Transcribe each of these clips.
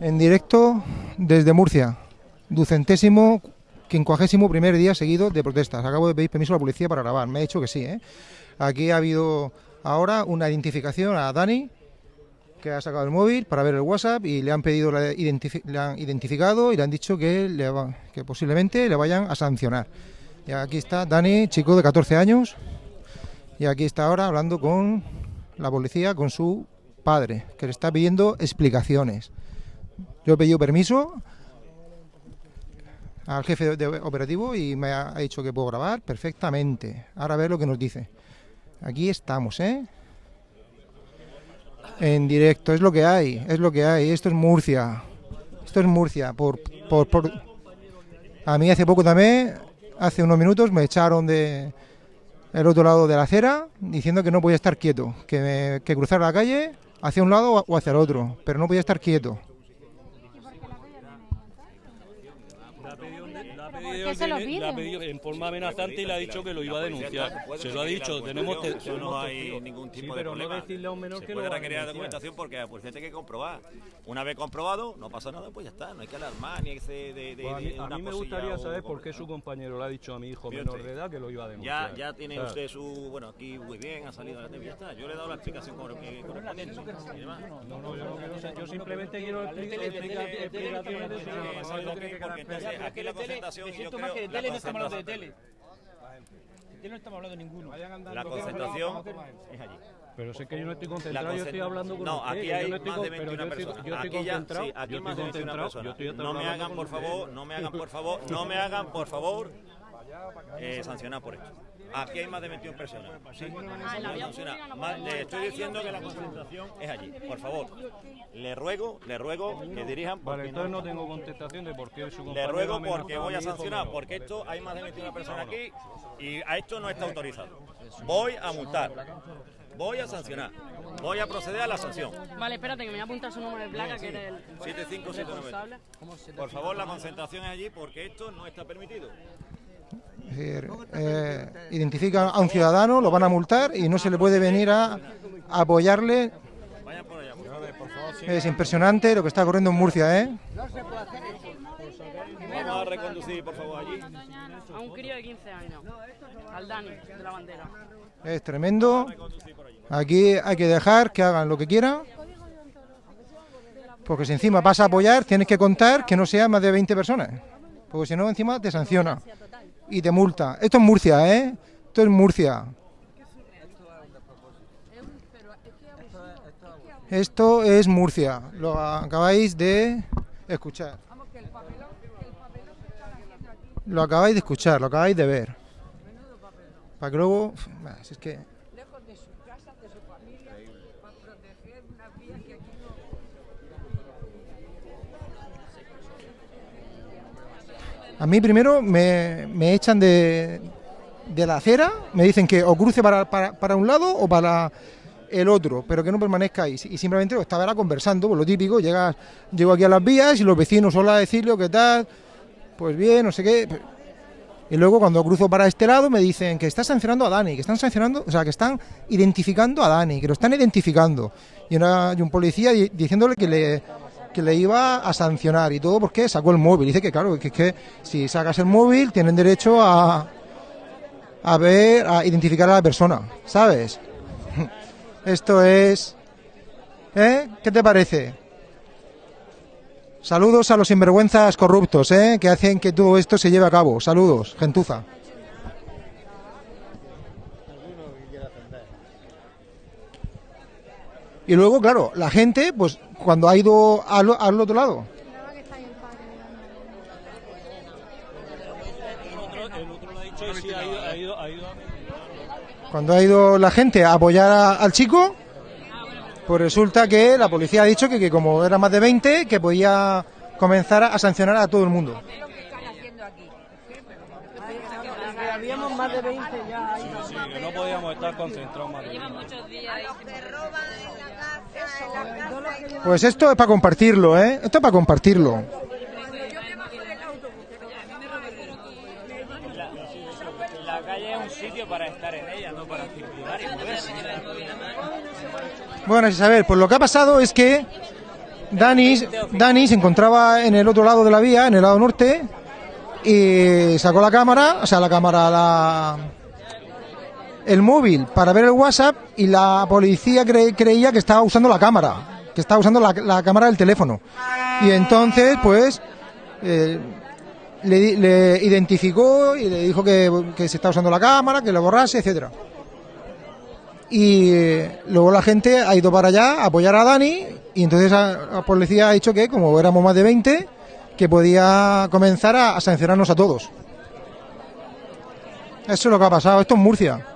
En directo desde Murcia, ducentésimo, quincuagésimo primer día seguido de protestas. Acabo de pedir permiso a la policía para grabar, me ha dicho que sí. ¿eh? Aquí ha habido ahora una identificación a Dani, que ha sacado el móvil para ver el WhatsApp y le han pedido, la le han identificado y le han dicho que, le que posiblemente le vayan a sancionar. Y aquí está Dani, chico de 14 años, y aquí está ahora hablando con la policía, con su padre, que le está pidiendo explicaciones. Yo he pedido permiso al jefe de operativo y me ha dicho que puedo grabar perfectamente. Ahora a ver lo que nos dice. Aquí estamos, ¿eh? En directo, es lo que hay, es lo que hay. Esto es Murcia. Esto es Murcia. Por, por, por... A mí hace poco también, hace unos minutos, me echaron de el otro lado de la acera diciendo que no podía estar quieto, que, que cruzar la calle hacia un lado o hacia el otro, pero no podía estar quieto. Lo pide? La ha pedido en forma amenazante y le ha dicho que lo iba a denunciar. Se lo ha dicho, tenemos... no hay ningún tipo de problema. decirle a un menor se que puede requerir documentación porque pues tiene que comprobar. Una vez comprobado, no pasa nada, pues ya está. No hay que alarmar ni que de, de, pues a mí, a mí me gustaría saber por qué su compañero le ha dicho a mi hijo menor de edad que lo iba a denunciar. Ya, ya tiene usted su... Bueno, aquí muy bien, ha salido a la TV, ya está. Yo le he dado la explicación correspondiente. No, no, yo no quiero sé. Yo simplemente quiero su... Aquí la concentración siento más que de tele no estamos hablando de tele. De tele no estamos hablando de ninguno. La concentración es allí. Pero sé que yo no estoy concentrado, yo estoy hablando con No, aquí hay más de 21 personas. Yo estoy concentrado, aquí más de 21 personas. No me hagan, por favor, no me hagan, por favor, no me hagan, por favor, eh, sancionar por esto. Aquí hay más de 21 personas. Sí, le estoy diciendo que la concentración es allí. Por favor, le ruego, le ruego que dirijan. Vale, entonces no, tengo contestación de por qué su Le ruego porque voy a sancionar, porque esto hay más de 21 personas aquí y a esto no está autorizado. Voy a multar. Voy a sancionar. Voy a proceder a la sanción. Vale, espérate, que me voy a apuntar su número de placa, que eres el 7579. Por favor, la concentración es allí porque esto no está permitido. Es decir, eh, identifica a un ciudadano, lo van a multar y no se le puede venir a, apoyarle. Es impresionante lo que está ocurriendo en Murcia, ¿eh? Vamos a reconducir, por favor, allí. A un crío de 15 años, al Dani, de la bandera. Es tremendo. Aquí hay que dejar que hagan lo que quieran. Porque si encima vas a apoyar, tienes que contar que no sea más de 20 personas. Porque si no, encima te sanciona y te multa. Esto es Murcia, ¿eh? Esto es Murcia. Esto es Murcia, lo acabáis de escuchar. Lo acabáis de escuchar, lo acabáis de ver. Para que luego... Es que A mí primero me, echan de, la acera, me dicen que o cruce para, un lado o para el otro, pero que no permanezca ahí. Y simplemente estaba conversando, por lo típico, llegas, llego aquí a las vías y los vecinos solo a decirle, ¿qué tal? Pues bien, no sé qué. Y luego cuando cruzo para este lado me dicen que está sancionando a Dani, que están sancionando, o sea, que están identificando a Dani, que lo están identificando. Y, una, y un policía diciéndole que le que le iba a sancionar y todo porque sacó el móvil. Dice que claro, que es que si sacas el móvil tienen derecho a, a ver, a identificar a la persona, ¿sabes? Esto es... ¿Eh? ¿Qué te parece? Saludos a los sinvergüenzas corruptos, ¿eh? Que hacen que todo esto se lleve a cabo. Saludos, gentuza. Y luego, claro, la gente, pues cuando ha ido al, otro lado. Cuando ha ido la gente a apoyar al chico, pues resulta que la policía ha dicho que, que como era más de 20, que podía comenzar a sancionar a todo el mundo. Habíamos más de 20 ya. Sí, sí, que no podíamos estar concentrados más de muchos días. Pues esto es para compartirlo, ¿eh? Esto es para compartirlo. La calle es. Bueno, Isabel, pues lo que ha pasado es que Dani, Dani se encontraba en el otro lado de la vía, en el lado norte, y sacó la cámara, o sea, la cámara, la, el móvil para ver el WhatsApp y la policía creía que estaba usando la cámara, que estaba usando la, cámara del teléfono. Y entonces, pues, eh, le, identificó y le dijo que, que, se estaba usando la cámara, que lo borrase, etcétera. Y luego la gente ha ido para allá a apoyar a Dani y entonces la policía ha dicho que, como éramos más de 20, que podía comenzar a, sancionarnos a todos. Eso es lo que ha pasado. Esto es Murcia.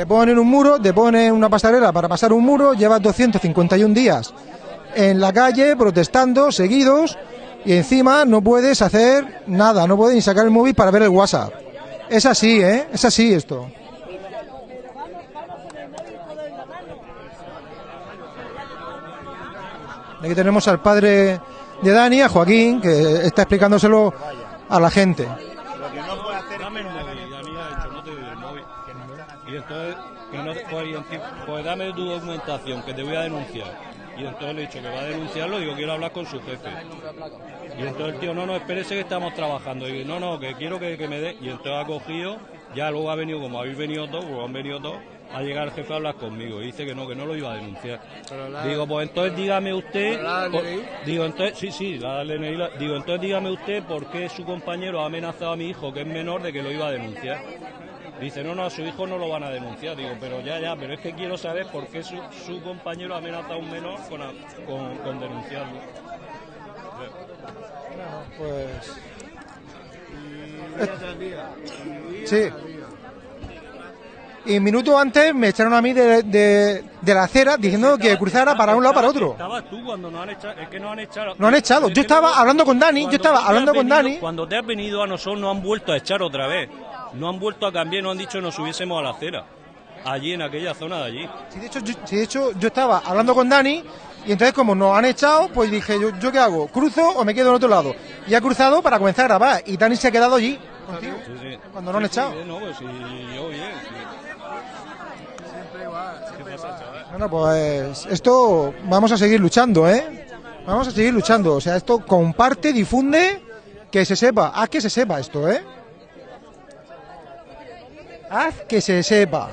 Te ponen un muro, te ponen una pasarela para pasar un muro, llevas 251 días en la calle protestando, seguidos, y encima no puedes hacer nada, no puedes ni sacar el móvil para ver el WhatsApp. Es así, ¿eh? Es así esto. Aquí tenemos al padre de Dani, a Joaquín, que está explicándoselo a la gente. Pues, pues dame tu documentación, que te voy a denunciar. Y entonces le he dicho que va a denunciarlo, digo, quiero hablar con su jefe. Y entonces el tío, no, no, espérese que estamos trabajando. Y digo, no, no, que quiero que, que me dé. Y entonces ha cogido, ya luego ha venido, como habéis venido todos, pues han venido todos, a llegar el jefe a hablar conmigo y dice que no, que no lo iba a denunciar. digo, pues entonces dígame usted, digo, entonces, sí, sí, la digo, entonces dígame usted por qué su compañero ha amenazado a mi hijo, que es menor, de que lo iba a denunciar. Dice, no, no, a su hijo no lo van a denunciar. Digo, pero ya, ya, pero es que quiero saber por qué su, su compañero amenaza a un menor con, con, con denunciarlo. pues... Sí. Y minutos antes me echaron a mí de, de, la acera diciendo que cruzara para un lado para otro. Estabas tú cuando nos han echado. Es que nos han echado. No han echado. Yo estaba hablando con Dani. Yo estaba hablando con Dani. Cuando te has venido a nosotros nos han vuelto a echar otra vez. No han vuelto a cambiar, nos han dicho que nos subiésemos a la acera. Allí, en aquella zona de allí. Sí, de hecho, yo, de hecho, yo estaba hablando con Dani y entonces como nos han echado, pues dije, ¿yo, ¿yo qué hago? ¿Cruzo o me quedo en otro lado? Y ha cruzado para comenzar a grabar. Y Dani se ha quedado allí contigo. Cuando no han echado. no, pues sí, yo bien. Bueno, pues esto vamos a seguir luchando, ¿eh? Vamos a seguir luchando. O sea, esto comparte, difunde, que se sepa. Haz que se sepa esto, ¿eh? Haz que se sepa.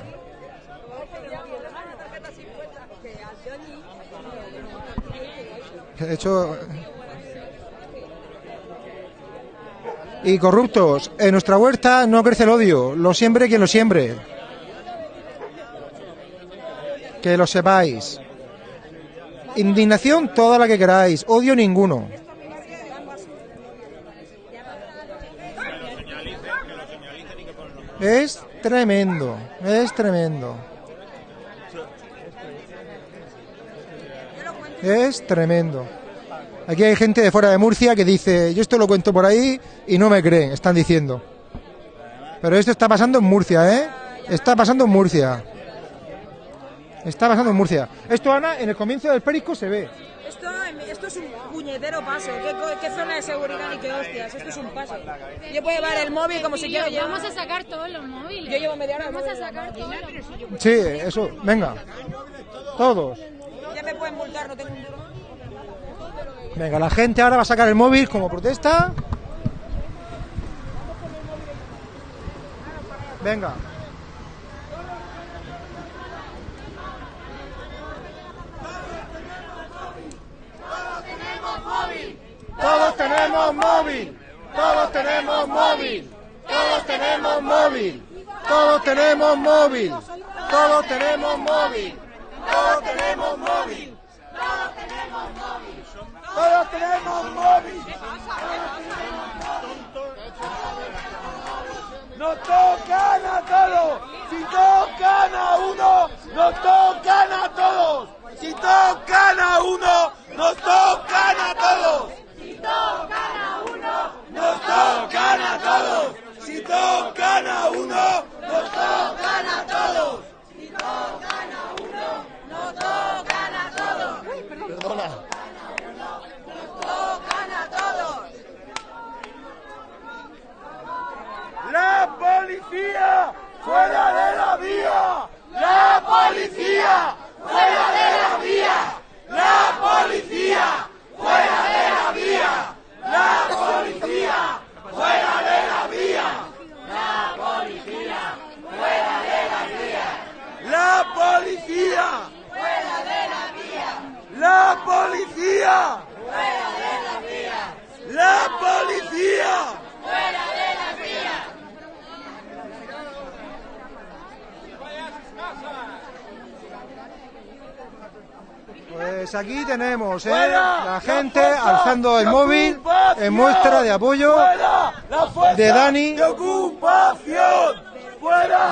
De hecho... Y corruptos, en nuestra huerta no crece el odio, lo siembre quien lo siembre. Que lo sepáis. Indignación toda la que queráis, odio ninguno. Es tremendo, es tremendo. Es tremendo. Aquí hay gente de fuera de Murcia que dice, yo esto lo cuento por ahí y no me creen, están diciendo. Pero esto está pasando en Murcia, ¿eh? Está pasando en Murcia. Está pasando en Murcia. Esto, Ana, en el comienzo del Perico se ve. Esto, esto es un puñetero paso. ¿Qué, zona de seguridad y qué hostias? Esto es un paso. Yo puedo llevar el móvil como si quiero Vamos a sacar todos los móviles. Yo llevo media hora. Vamos a sacar todos los Sí, eso. Venga. Todos. Ya me pueden multar, no tengo un duro. Venga, la gente ahora va a sacar el móvil como protesta. Venga. Todos tenemos móvil. Todos tenemos móvil. Todos tenemos móvil. Todos tenemos móvil. Todos tenemos móvil. Todos tenemos móvil. Todos tenemos móvil. Todos tenemos móvil. Nos tocan a todos. Si tocan a uno, nos tocan a todos. Si tocan a uno, nos tocan a todos. Si tocan a uno, nos tocan a todos. Si tocan a uno, nos tocan a todos. Si tocan a uno, nos tocan a todos. Perdona. Nos tocan a todos. La policía fuera de la vía. La policía fuera de la vía. La policía ¡Fuera de la vía! ¡La policía! ¡Fuera de la vía! ¡La policía! ¡Fuera de la vía! ¡La policía! ¡Fuera de la vía! ¡La policía! ¡Fuera de la vía! ¡La policía! ¡Fuera de la vía! ¡Vaya a sus casas! Pues aquí tenemos ¿eh? la gente alzando el móvil en muestra de apoyo de Dani.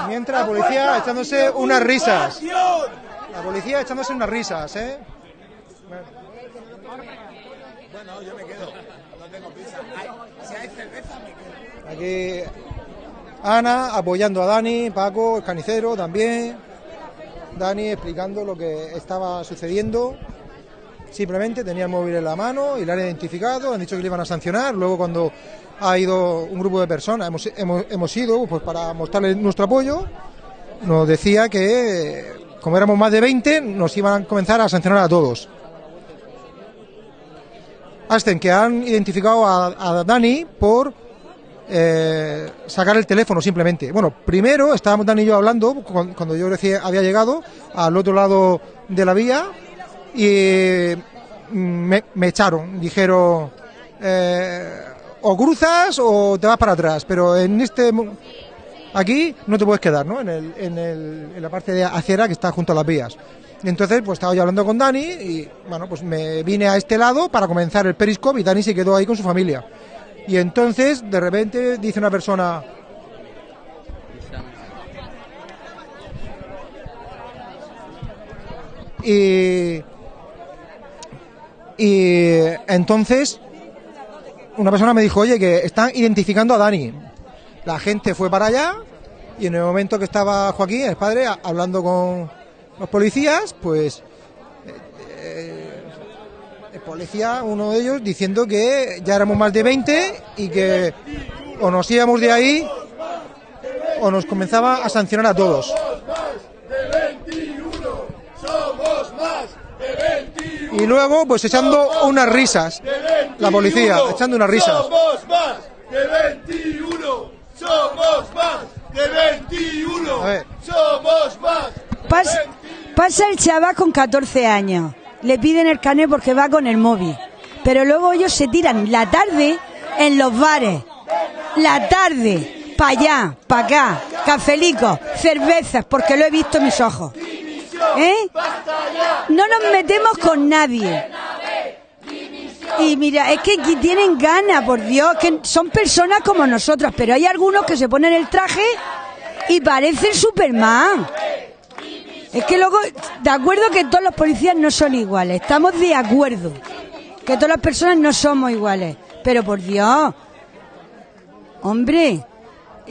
Mientras la policía echándose unas risas. La policía echándose unas risas, ¿eh? Bueno, yo me quedo. No tengo prisa. Si hay cerveza, me quedo. Aquí Ana apoyando a Dani, Paco, el canicero también. Dani explicando lo que estaba sucediendo. Simplemente tenía el móvil en la mano y lo han identificado, han dicho que le iban a sancionar. Luego cuando ha ido un grupo de personas, hemos, hemos, hemos ido pues, para mostrarle nuestro apoyo, nos decía que como éramos más de 20, nos iban a comenzar a sancionar a todos. Hasta que han identificado a, Dani por eh, sacar el teléfono simplemente. Bueno, primero estábamos Dani y yo hablando cuando yo recién había llegado al otro lado de la vía y me, echaron, dijeron eh, o cruzas o te vas para atrás, pero en este aquí no te puedes quedar, ¿no? En, el, en, el, en la parte de acera que está junto a las vías. Entonces, pues estaba yo hablando con Dani y, bueno, pues me vine a este lado para comenzar el periscope y Dani se quedó ahí con su familia. Y entonces, de repente, dice una persona... Y, y entonces una persona me dijo, oye, que están identificando a Dani. La gente fue para allá y en el momento que estaba Joaquín, el padre, hablando con los policías, pues eh, el policía, uno de ellos, diciendo que ya éramos más de 20 y que o nos íbamos de ahí o nos comenzaba a sancionar a todos. Y luego, pues echando unas risas. La policía, echando unas risas. Somos más de 21. Somos más de 21. Somos más. Pasa, el chaval con 14 años. Le piden el carnet porque va con el móvil. Pero luego ellos se tiran la tarde en los bares. La tarde, para allá, para acá, cafelicos, cervezas, porque lo he visto en mis ojos. ¿Eh? No nos metemos con nadie. Y mira, es que aquí tienen ganas, por Dios, que son personas como nosotros, pero hay algunos que se ponen el traje y parecen Superman. Es que luego, de acuerdo que todos los policías no son iguales, estamos de acuerdo que todas las personas no somos iguales, pero por Dios, hombre,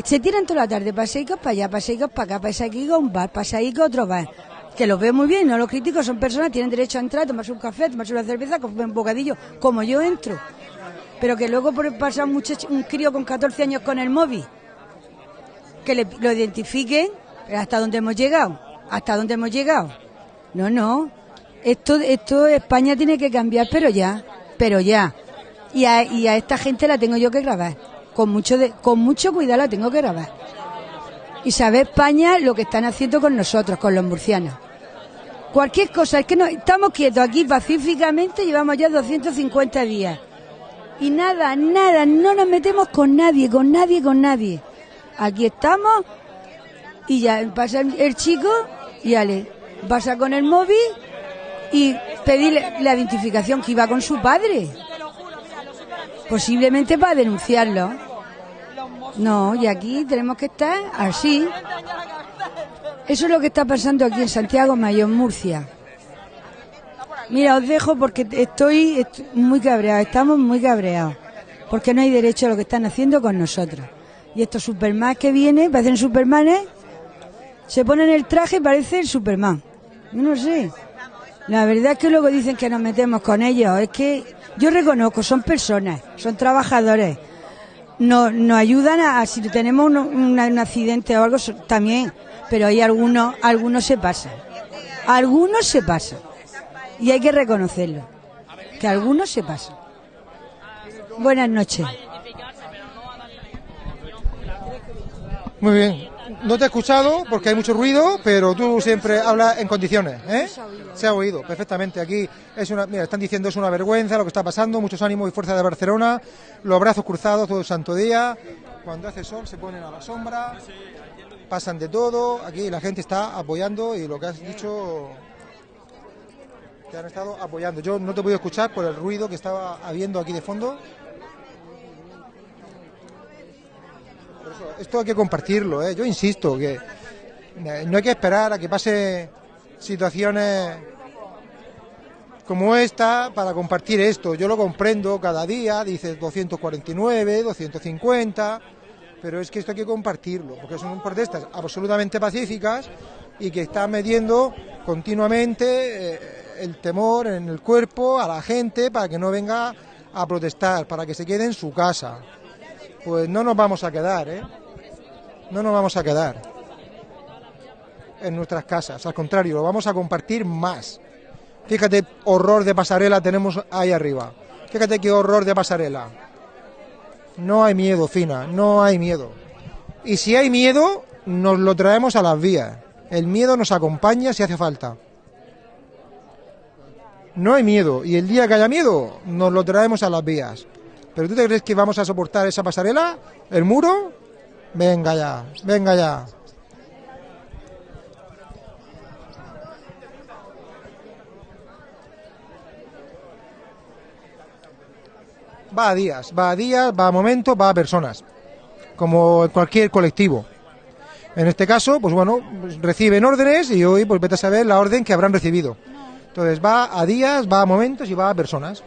se tiran toda la tarde, paseicos para allá, paseicos para acá, paseicos a un bar, paseicos a otro bar que los veo muy bien, no los critico, son personas, tienen derecho a entrar, tomarse un café, tomarse una cerveza, comer un bocadillo, como yo entro. Pero que luego pasa un, un crío con 14 años con el móvil, que lo identifiquen, hasta dónde hemos llegado, hasta dónde hemos llegado. No, no, esto, esto España tiene que cambiar, pero ya, pero ya. Y a, esta gente la tengo yo que grabar, con mucho, con mucho cuidado la tengo que grabar. Y sabe España lo que están haciendo con nosotros, con los murcianos. Cualquier cosa, es que no, estamos quietos aquí pacíficamente, llevamos ya 250 días. Y nada, nada, no nos metemos con nadie, con nadie, con nadie. Aquí estamos y ya pasa el chico y ya le pasa con el móvil y pedirle la identificación que iba con su padre. Posiblemente para denunciarlo. No, y aquí tenemos que estar así. Eso es lo que está pasando aquí en Santiago Mayor, Murcia. Mira, os dejo porque estoy, muy cabreado, estamos muy cabreados, porque no hay derecho a lo que están haciendo con nosotros. Y estos Superman que vienen, parecen Supermanes, se ponen el traje y parece el Superman. No sé. La verdad es que luego dicen que nos metemos con ellos. Es que yo reconozco, son personas, son trabajadores. Nos, nos ayudan a, si tenemos un accidente o algo, también pero hay algunos, algunos se pasan. Algunos se pasan. Y hay que reconocerlo. Que algunos se pasan. Buenas noches. Muy bien. No te he escuchado porque hay mucho ruido, pero tú siempre hablas en condiciones, ¿eh? Se ha oído perfectamente. Aquí es una, mira, están diciendo es una vergüenza lo que está pasando, muchos ánimos y fuerza de Barcelona, los brazos cruzados todo el santo día. Cuando hace sol se ponen a la sombra, pasan de todo. Aquí la gente está apoyando y lo que has dicho que han estado apoyando. Yo no te he podido escuchar por el ruido que estaba habiendo aquí de fondo. Esto hay que compartirlo, ¿eh? yo insisto que eh, no hay que esperar a que pase situaciones como esta para compartir esto. Yo lo comprendo cada día, dice 249, 250, pero es que esto hay que compartirlo, porque son protestas absolutamente pacíficas y que están midiendo continuamente eh, el temor en el cuerpo a la gente para que no venga a protestar, para que se quede en su casa pues no nos vamos a quedar, ¿eh? No nos vamos a quedar en nuestras casas, al contrario, lo vamos a compartir más. Fíjate, horror de pasarela tenemos ahí arriba. Fíjate qué horror de pasarela. No hay miedo, Fina, no hay miedo. Y si hay miedo, nos lo traemos a las vías. El miedo nos acompaña si hace falta. No hay miedo. Y el día que haya miedo, nos lo traemos a las vías. ¿Pero tú te crees que vamos a soportar esa pasarela? ¿El muro? Venga ya, venga ya. Va a días, va a días, va a momentos, va a personas, como cualquier colectivo. En este caso, pues bueno, reciben órdenes y hoy pues vete a saber la orden que habrán recibido. Entonces va a días, va a momentos y va a personas.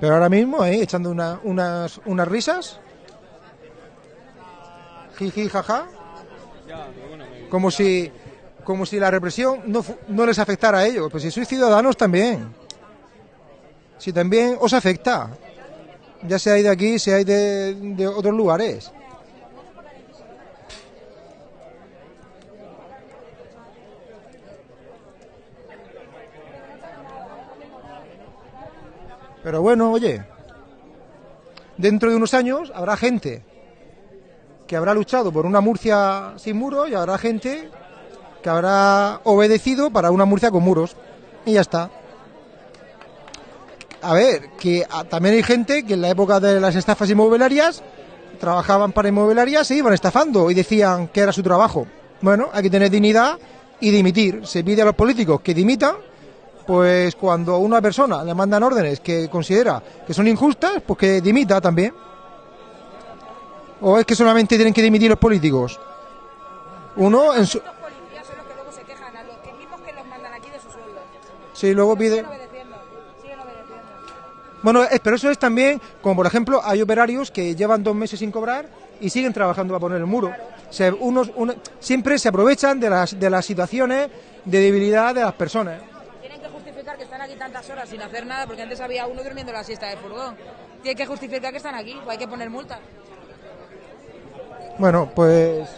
Pero ahora mismo, ahí, echando unas, unas risas. Jiji, jaja. Como si, como si la represión no, no les afectara a ellos. Pues si sois ciudadanos también. Si también os afecta. Ya sea de aquí, sea de, de otros lugares. Pero bueno, oye, dentro de unos años habrá gente que habrá luchado por una Murcia sin muros y habrá gente que habrá obedecido para una Murcia con muros. Y ya está. A ver, que también hay gente que en la época de las estafas inmobiliarias trabajaban para inmobiliarias y iban estafando y decían que era su trabajo. Bueno, hay que tener dignidad y dimitir. Se pide a los políticos que dimitan pues cuando a una persona le mandan órdenes que considera que son injustas, pues que dimita también. ¿O es que solamente tienen que dimitir los políticos? Uno en su... Sí, luego pide... Bueno, pero eso es también, como por ejemplo, hay operarios que llevan dos meses sin cobrar y siguen trabajando para poner el muro. Se, unos, siempre se aprovechan de las, de las situaciones de debilidad de las personas que están aquí tantas horas sin hacer nada, porque antes había uno durmiendo la siesta de furgón. Tiene que justificar que están aquí, o hay que poner multa. Bueno, pues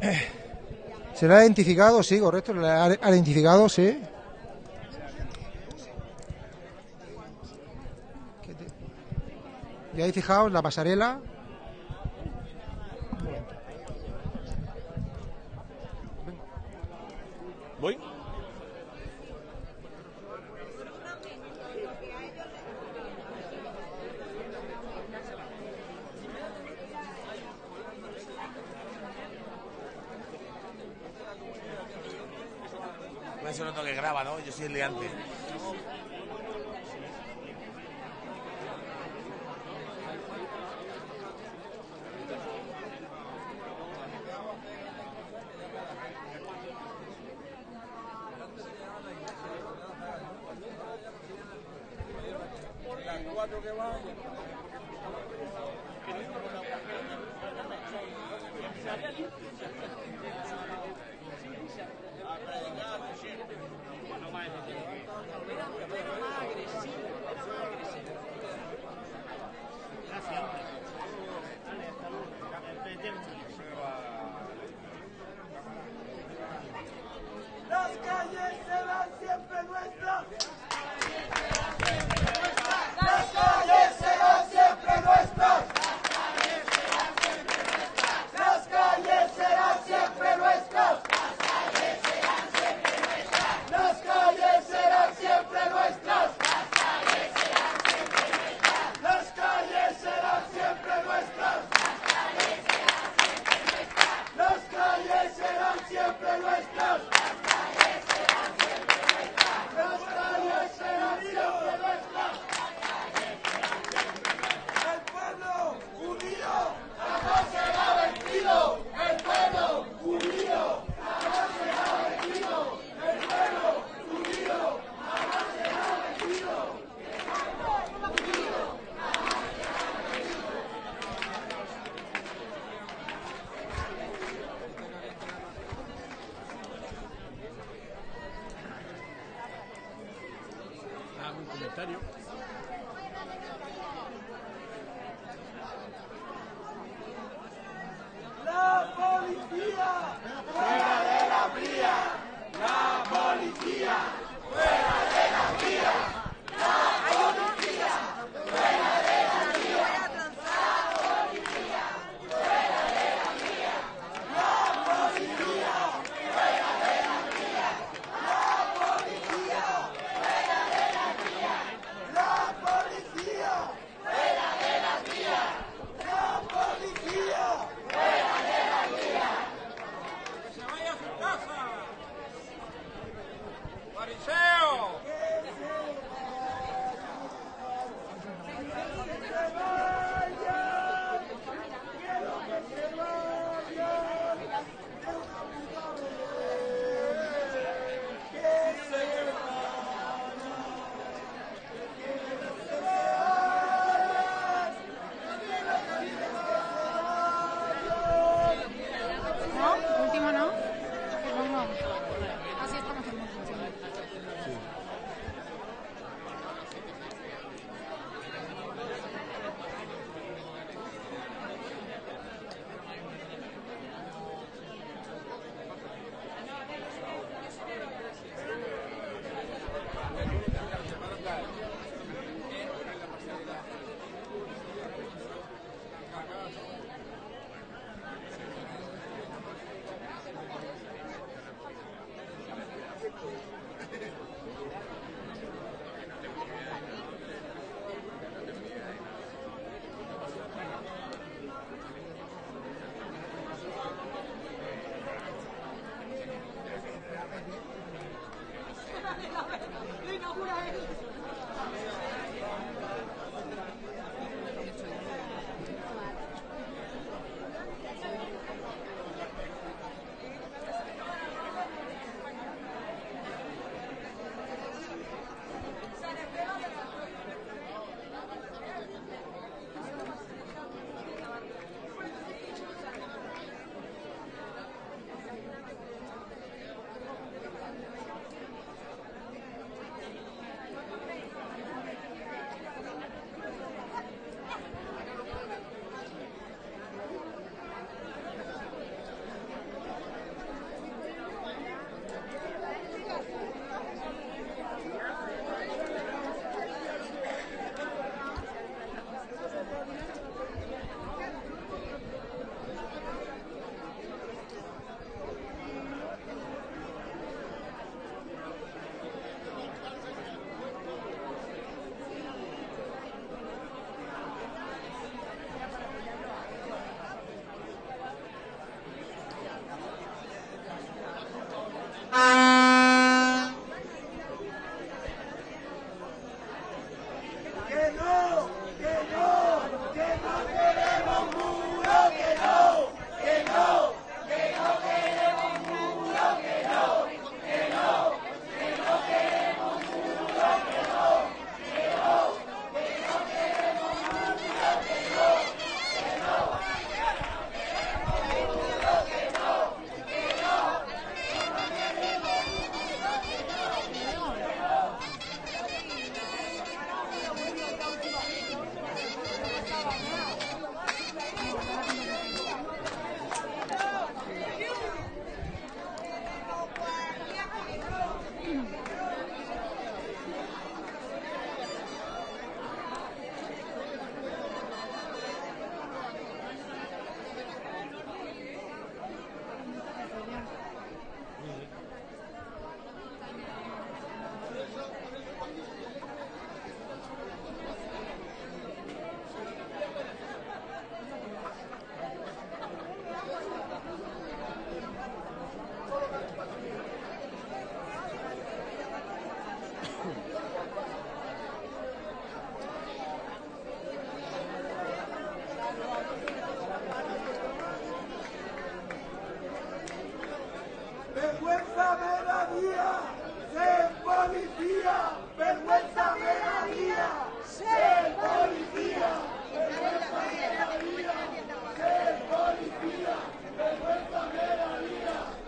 ¿Se le ha identificado? Sí, correcto, le ha, identificado, sí. ¿Ya fijado en la pasarela? ¿Voy? Eso no que graba, ¿no? Yo soy el liante.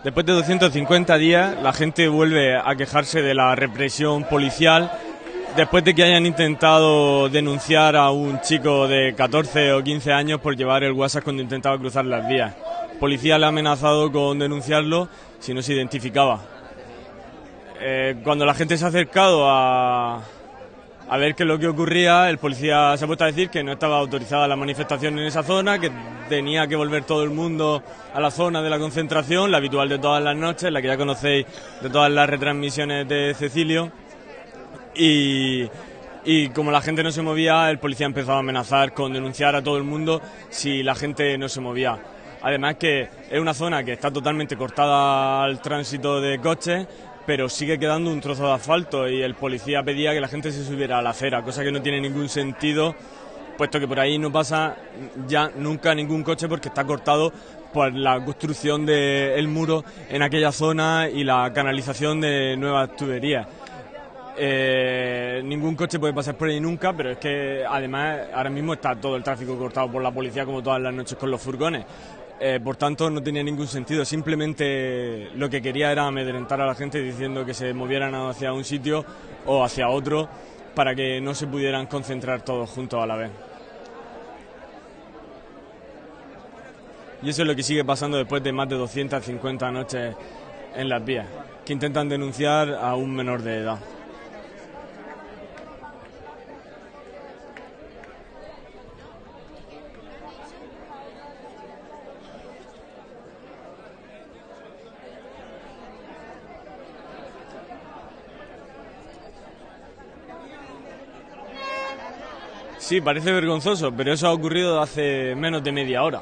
Después de 250 días, la gente vuelve a quejarse de la represión policial después de que hayan intentado denunciar a un chico de 14 o 15 años por llevar el WhatsApp cuando intentaba cruzar las vías. policía le ha amenazado con denunciarlo si no se identificaba. Eh, cuando la gente se ha acercado a, a ver qué es lo que ocurría, el policía se ha puesto a decir que no estaba autorizada la manifestación en esa zona, que tenía que volver todo el mundo a la zona de la concentración, la habitual de todas las noches, la que ya conocéis de todas las retransmisiones de Cecilio. Y, como la gente no se movía, el policía empezó a amenazar con denunciar a todo el mundo si la gente no se movía. Además que es una zona que está totalmente cortada al tránsito de coches, pero sigue quedando un trozo de asfalto y el policía pedía que la gente se subiera a la acera, cosa que no tiene ningún sentido, puesto que por ahí no pasa ya nunca ningún coche porque está cortado por la construcción del muro en aquella zona y la canalización de nuevas tuberías. Eh, ningún coche puede pasar por ahí nunca, pero es que además ahora mismo está todo el tráfico cortado por la policía como todas las noches con los furgones. Eh, por tanto, no tenía ningún sentido. Simplemente lo que quería era amedrentar a la gente diciendo que se movieran hacia un sitio o hacia otro para que no se pudieran concentrar todos juntos a la vez. Y eso es lo que sigue pasando después de más de 250 noches en las vías, que intentan denunciar a un menor de edad. Sí, parece vergonzoso, pero eso ha ocurrido hace menos de media hora.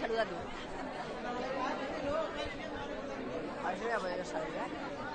saluda tú. A ver si voy a poder saludar. ¿eh?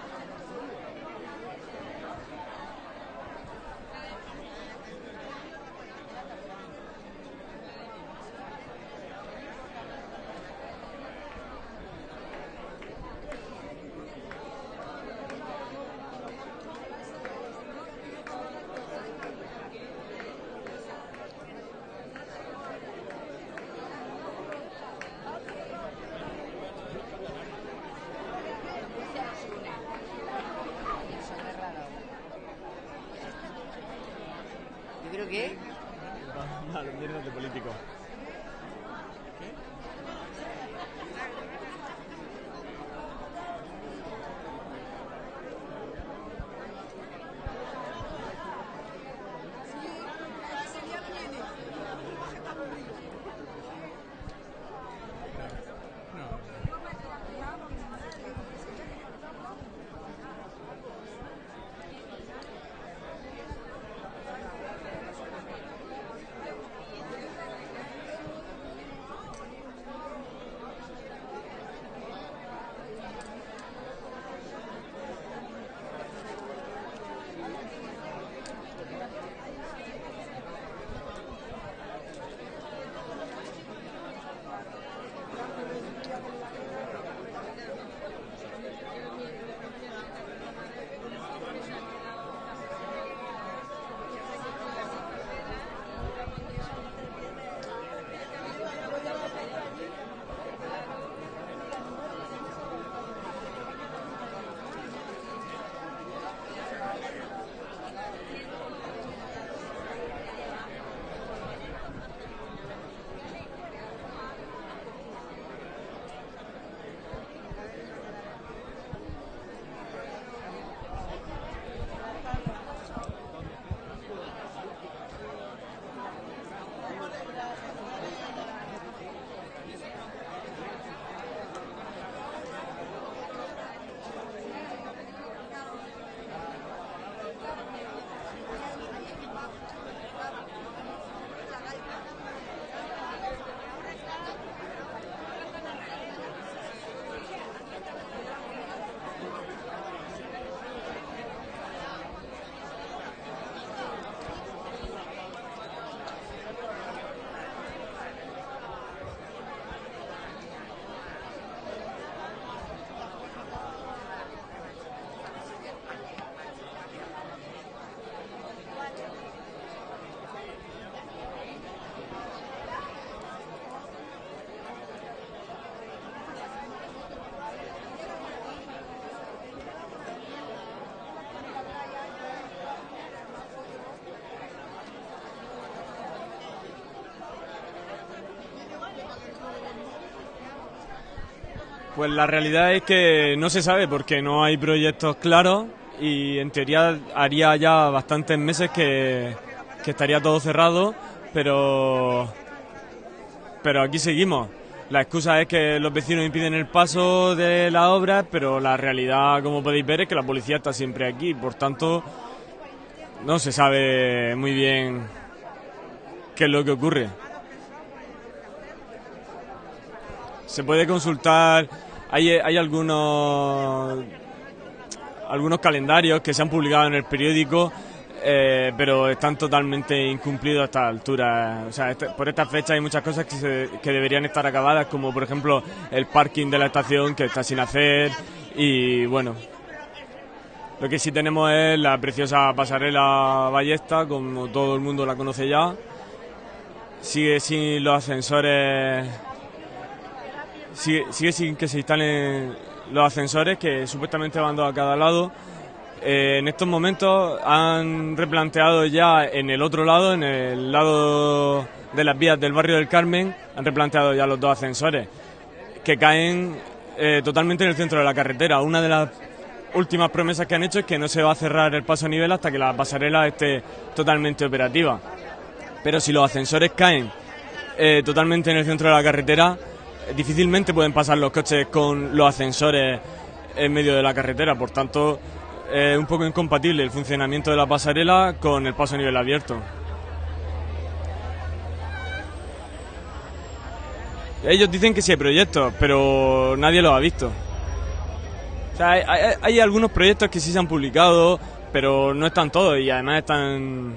Pues la realidad es que no se sabe porque no hay proyectos claros y en teoría haría ya bastantes meses que, que estaría todo cerrado, pero, pero aquí seguimos. La excusa es que los vecinos impiden el paso de la obra, pero la realidad, como podéis ver, es que la policía está siempre aquí. Por tanto, no se sabe muy bien qué es lo que ocurre. Se puede consultar hay, hay algunos, algunos calendarios que se han publicado en el periódico, eh, pero están totalmente incumplidos a esta altura. O sea, este, por esta fecha hay muchas cosas que, que deberían estar acabadas, como por ejemplo el parking de la estación que está sin hacer y bueno, lo que sí tenemos es la preciosa pasarela Ballesta, como todo el mundo la conoce ya. Sigue sin los ascensores sigue, sin que se instalen los ascensores que supuestamente van dos a cada lado. Eh, en estos momentos han replanteado ya en el otro lado, en el lado de las vías del barrio del Carmen, han replanteado ya los dos ascensores que caen eh, totalmente en el centro de la carretera. Una de las últimas promesas que han hecho es que no se va a cerrar el paso a nivel hasta que la pasarela esté totalmente operativa. Pero si los ascensores caen eh, totalmente en el centro de la carretera, difícilmente pueden pasar los coches con los ascensores en medio de la carretera, por tanto es un poco incompatible el funcionamiento de la pasarela con el paso a nivel abierto. Ellos dicen que sí hay proyectos, pero nadie los ha visto. hay, hay, algunos proyectos que sí se han publicado, pero no están todos y además están,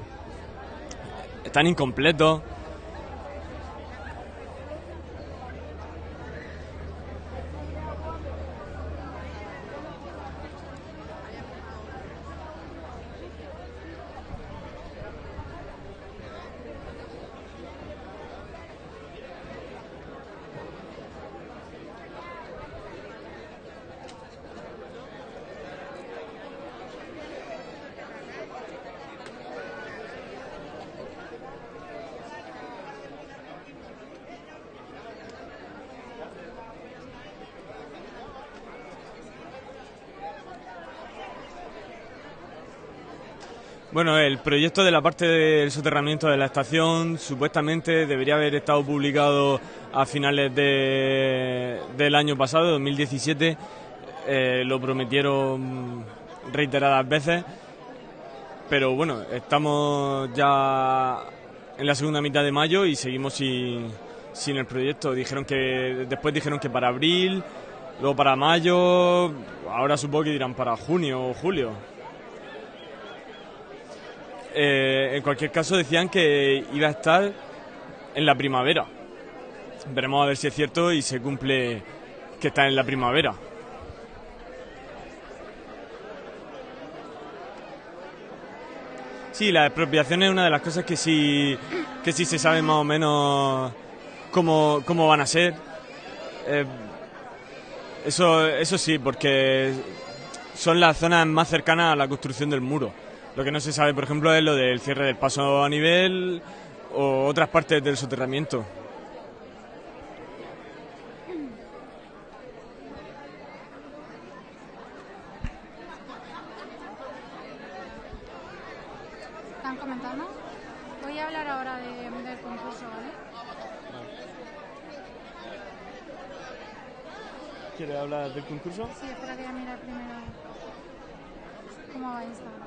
están incompletos. Bueno, el proyecto de la parte del soterramiento de la estación supuestamente debería haber estado publicado a finales de, del año pasado, 2017. Eh, lo prometieron reiteradas veces, pero bueno, estamos ya en la segunda mitad de mayo y seguimos sin, sin el proyecto. Dijeron que después dijeron que para abril, luego para mayo, ahora supongo que dirán para junio o julio. Eh, en cualquier caso decían que iba a estar en la primavera. Veremos a ver si es cierto y se cumple que está en la primavera. Sí, la expropiación es una de las cosas que sí, que sí se sabe más o menos cómo, cómo van a ser. Eh, eso, eso sí, porque son las zonas más cercanas a la construcción del muro. Lo que no se sabe, por ejemplo, es lo del cierre del paso a nivel o otras partes del soterramiento. ¿Están comentando? Voy a hablar ahora de, del concurso, ¿vale? ¿Quiere hablar del concurso? Sí, espera que mirar primero cómo va Instagram.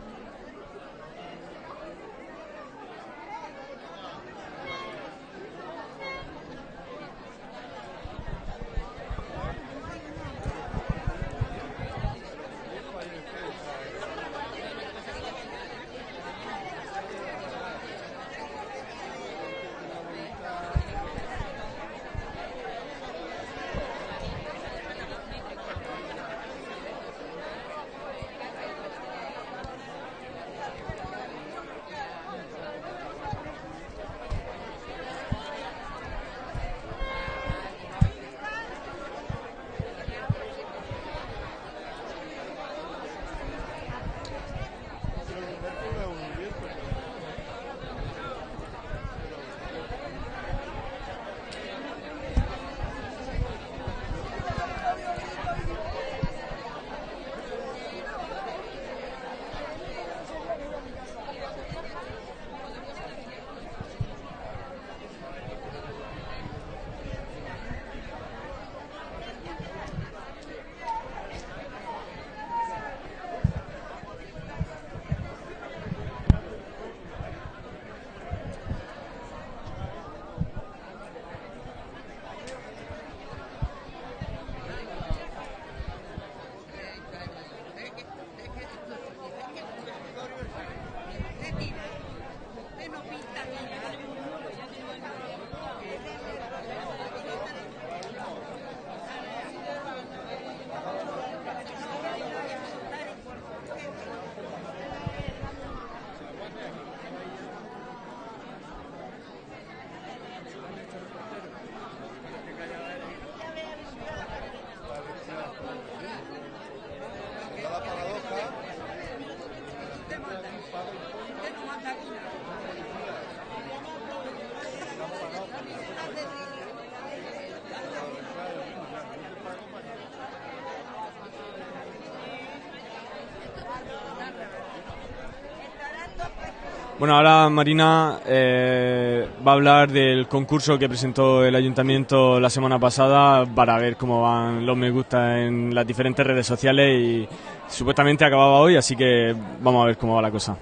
Bueno, ahora Marina eh, va a hablar del concurso que presentó el ayuntamiento la semana pasada para ver cómo van los me gusta en las diferentes redes sociales y supuestamente acababa hoy, así que vamos a ver cómo va la cosa.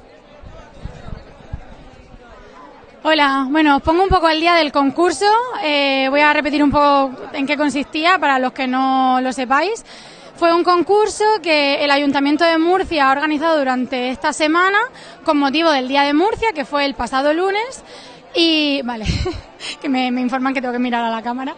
Hola, bueno, os pongo un poco al día del concurso. Eh, voy a repetir un poco en qué consistía para los que no lo sepáis. Fue un concurso que el Ayuntamiento de Murcia ha organizado durante esta semana con motivo del Día de Murcia, que fue el pasado lunes. Y, vale, que me, informan que tengo que mirar a la cámara.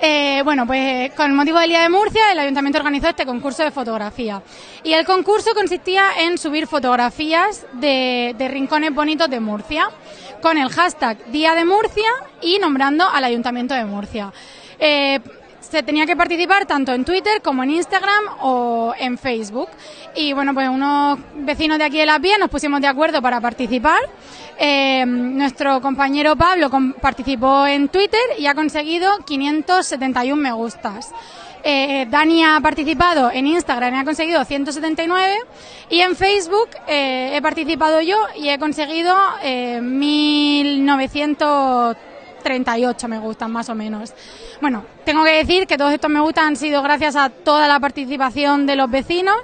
Eh, bueno, pues con motivo del Día de Murcia, el Ayuntamiento organizó este concurso de fotografía. Y el concurso consistía en subir fotografías de, rincones bonitos de Murcia, con el hashtag Día de Murcia y nombrando al Ayuntamiento de Murcia. Eh, se tenía que participar tanto en Twitter como en Instagram o en Facebook. Y bueno, pues unos vecinos de aquí de Las Vías nos pusimos de acuerdo para participar. Eh, nuestro compañero Pablo participó en Twitter y ha conseguido 571 me gustas. Eh, Dani ha participado en Instagram y ha conseguido 179 y en Facebook eh, he participado yo y he conseguido 1938 me gustan más o menos. Bueno, tengo que decir que todos estos me gustan han sido gracias a toda la participación de los vecinos,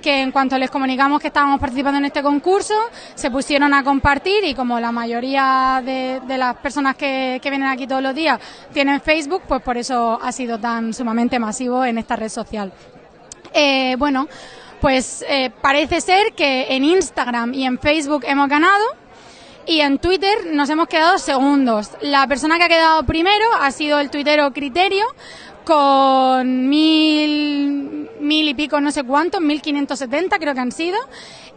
que en cuanto les comunicamos que estábamos participando en este concurso, se pusieron a compartir y como la mayoría de, las personas que, vienen aquí todos los días tienen Facebook, pues por eso ha sido tan sumamente masivo en esta red social. Eh, bueno, pues eh, parece ser que en Instagram y en Facebook hemos ganado y en Twitter nos hemos quedado segundos. La persona que ha quedado primero ha sido el tuitero Criterio con mil, mil y pico, no sé cuántos, mil quinientos setenta creo que han sido.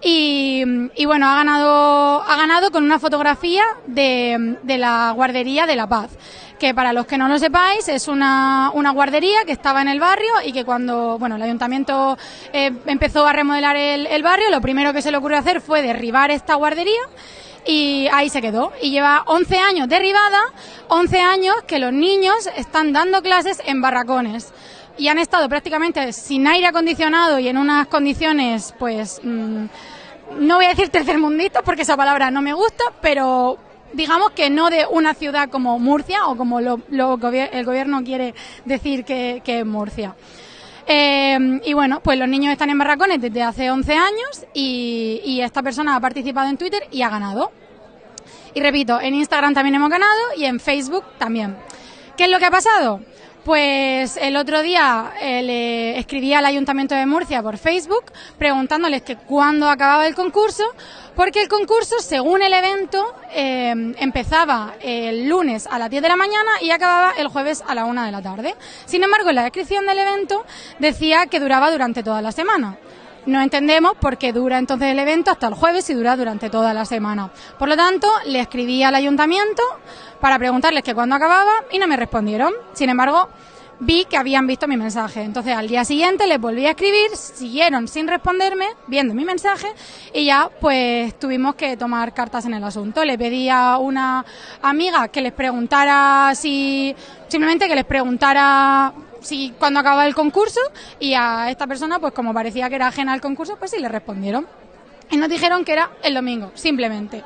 Y, y, bueno, ha ganado, ha ganado con una fotografía de, de la guardería de La Paz que para los que no lo sepáis es una, una guardería que estaba en el barrio y que cuando bueno el ayuntamiento eh, empezó a remodelar el, el barrio, lo primero que se le ocurrió hacer fue derribar esta guardería y ahí se quedó. Y lleva 11 años derribada, 11 años que los niños están dando clases en barracones. Y han estado prácticamente sin aire acondicionado y en unas condiciones, pues, mm, no voy a decir tercermundistas porque esa palabra no me gusta, pero digamos que no de una ciudad como Murcia o como lo, el gobierno quiere decir que, es Murcia. Eh, y bueno, pues los niños están en barracones desde hace 11 años y, y esta persona ha participado en Twitter y ha ganado. Y repito, en Instagram también hemos ganado y en Facebook también. ¿Qué es lo que ha pasado? Pues el otro día eh, le escribí al Ayuntamiento de Murcia por Facebook preguntándoles que cuándo acababa el concurso, porque el concurso, según el evento, eh, empezaba el lunes a las 10 de la mañana y acababa el jueves a la 1 de la tarde. Sin embargo, en la descripción del evento decía que duraba durante toda la semana. No entendemos por qué dura entonces el evento hasta el jueves y dura durante toda la semana. Por lo tanto, le escribí al ayuntamiento para preguntarles que cuándo acababa y no me respondieron. Sin embargo, vi que habían visto mi mensaje. Entonces al día siguiente les volví a escribir, siguieron sin responderme, viendo mi mensaje, y ya pues tuvimos que tomar cartas en el asunto. Le pedí a una amiga que les preguntara si, simplemente que les preguntara si cuando acababa el concurso y a esta persona, pues como parecía que era ajena al concurso, pues sí le respondieron. Y nos dijeron que era el domingo, simplemente.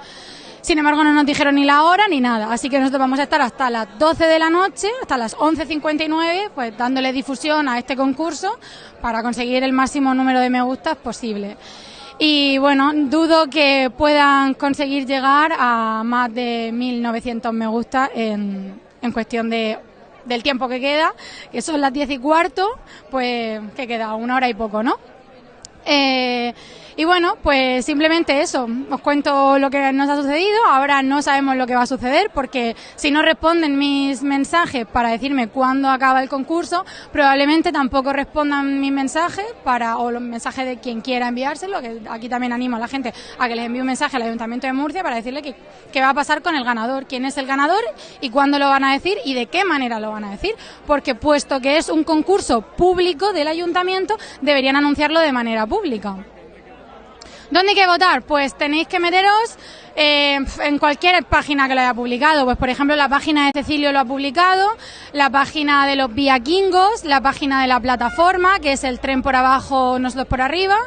Sin embargo, no nos dijeron ni la hora ni nada. Así que nosotros vamos a estar hasta las 12 de la noche, hasta las 11.59, pues dándole difusión a este concurso para conseguir el máximo número de me gustas posible. Y bueno, dudo que puedan conseguir llegar a más de 1.900 me gusta en, en cuestión de del tiempo que queda, que son las diez y cuarto, pues que queda una hora y poco, ¿no? Eh, y bueno, pues simplemente eso, os cuento lo que nos ha sucedido, ahora no sabemos lo que va a suceder porque si no responden mis mensajes para decirme cuándo acaba el concurso, probablemente tampoco respondan mis mensajes para, o los mensajes de quien quiera enviárselo, que aquí también animo a la gente a que les envíe un mensaje al Ayuntamiento de Murcia para decirle qué va a pasar con el ganador, quién es el ganador y cuándo lo van a decir y de qué manera lo van a decir, porque puesto que es un concurso público del Ayuntamiento, deberían anunciarlo de manera pública. ¿Dónde hay que votar? Pues tenéis que meteros eh, en cualquier página que lo haya publicado. Pues por ejemplo la página de Cecilio lo ha publicado, la página de los viaquingos, la página de la plataforma, que es el tren por abajo, nosotros por arriba.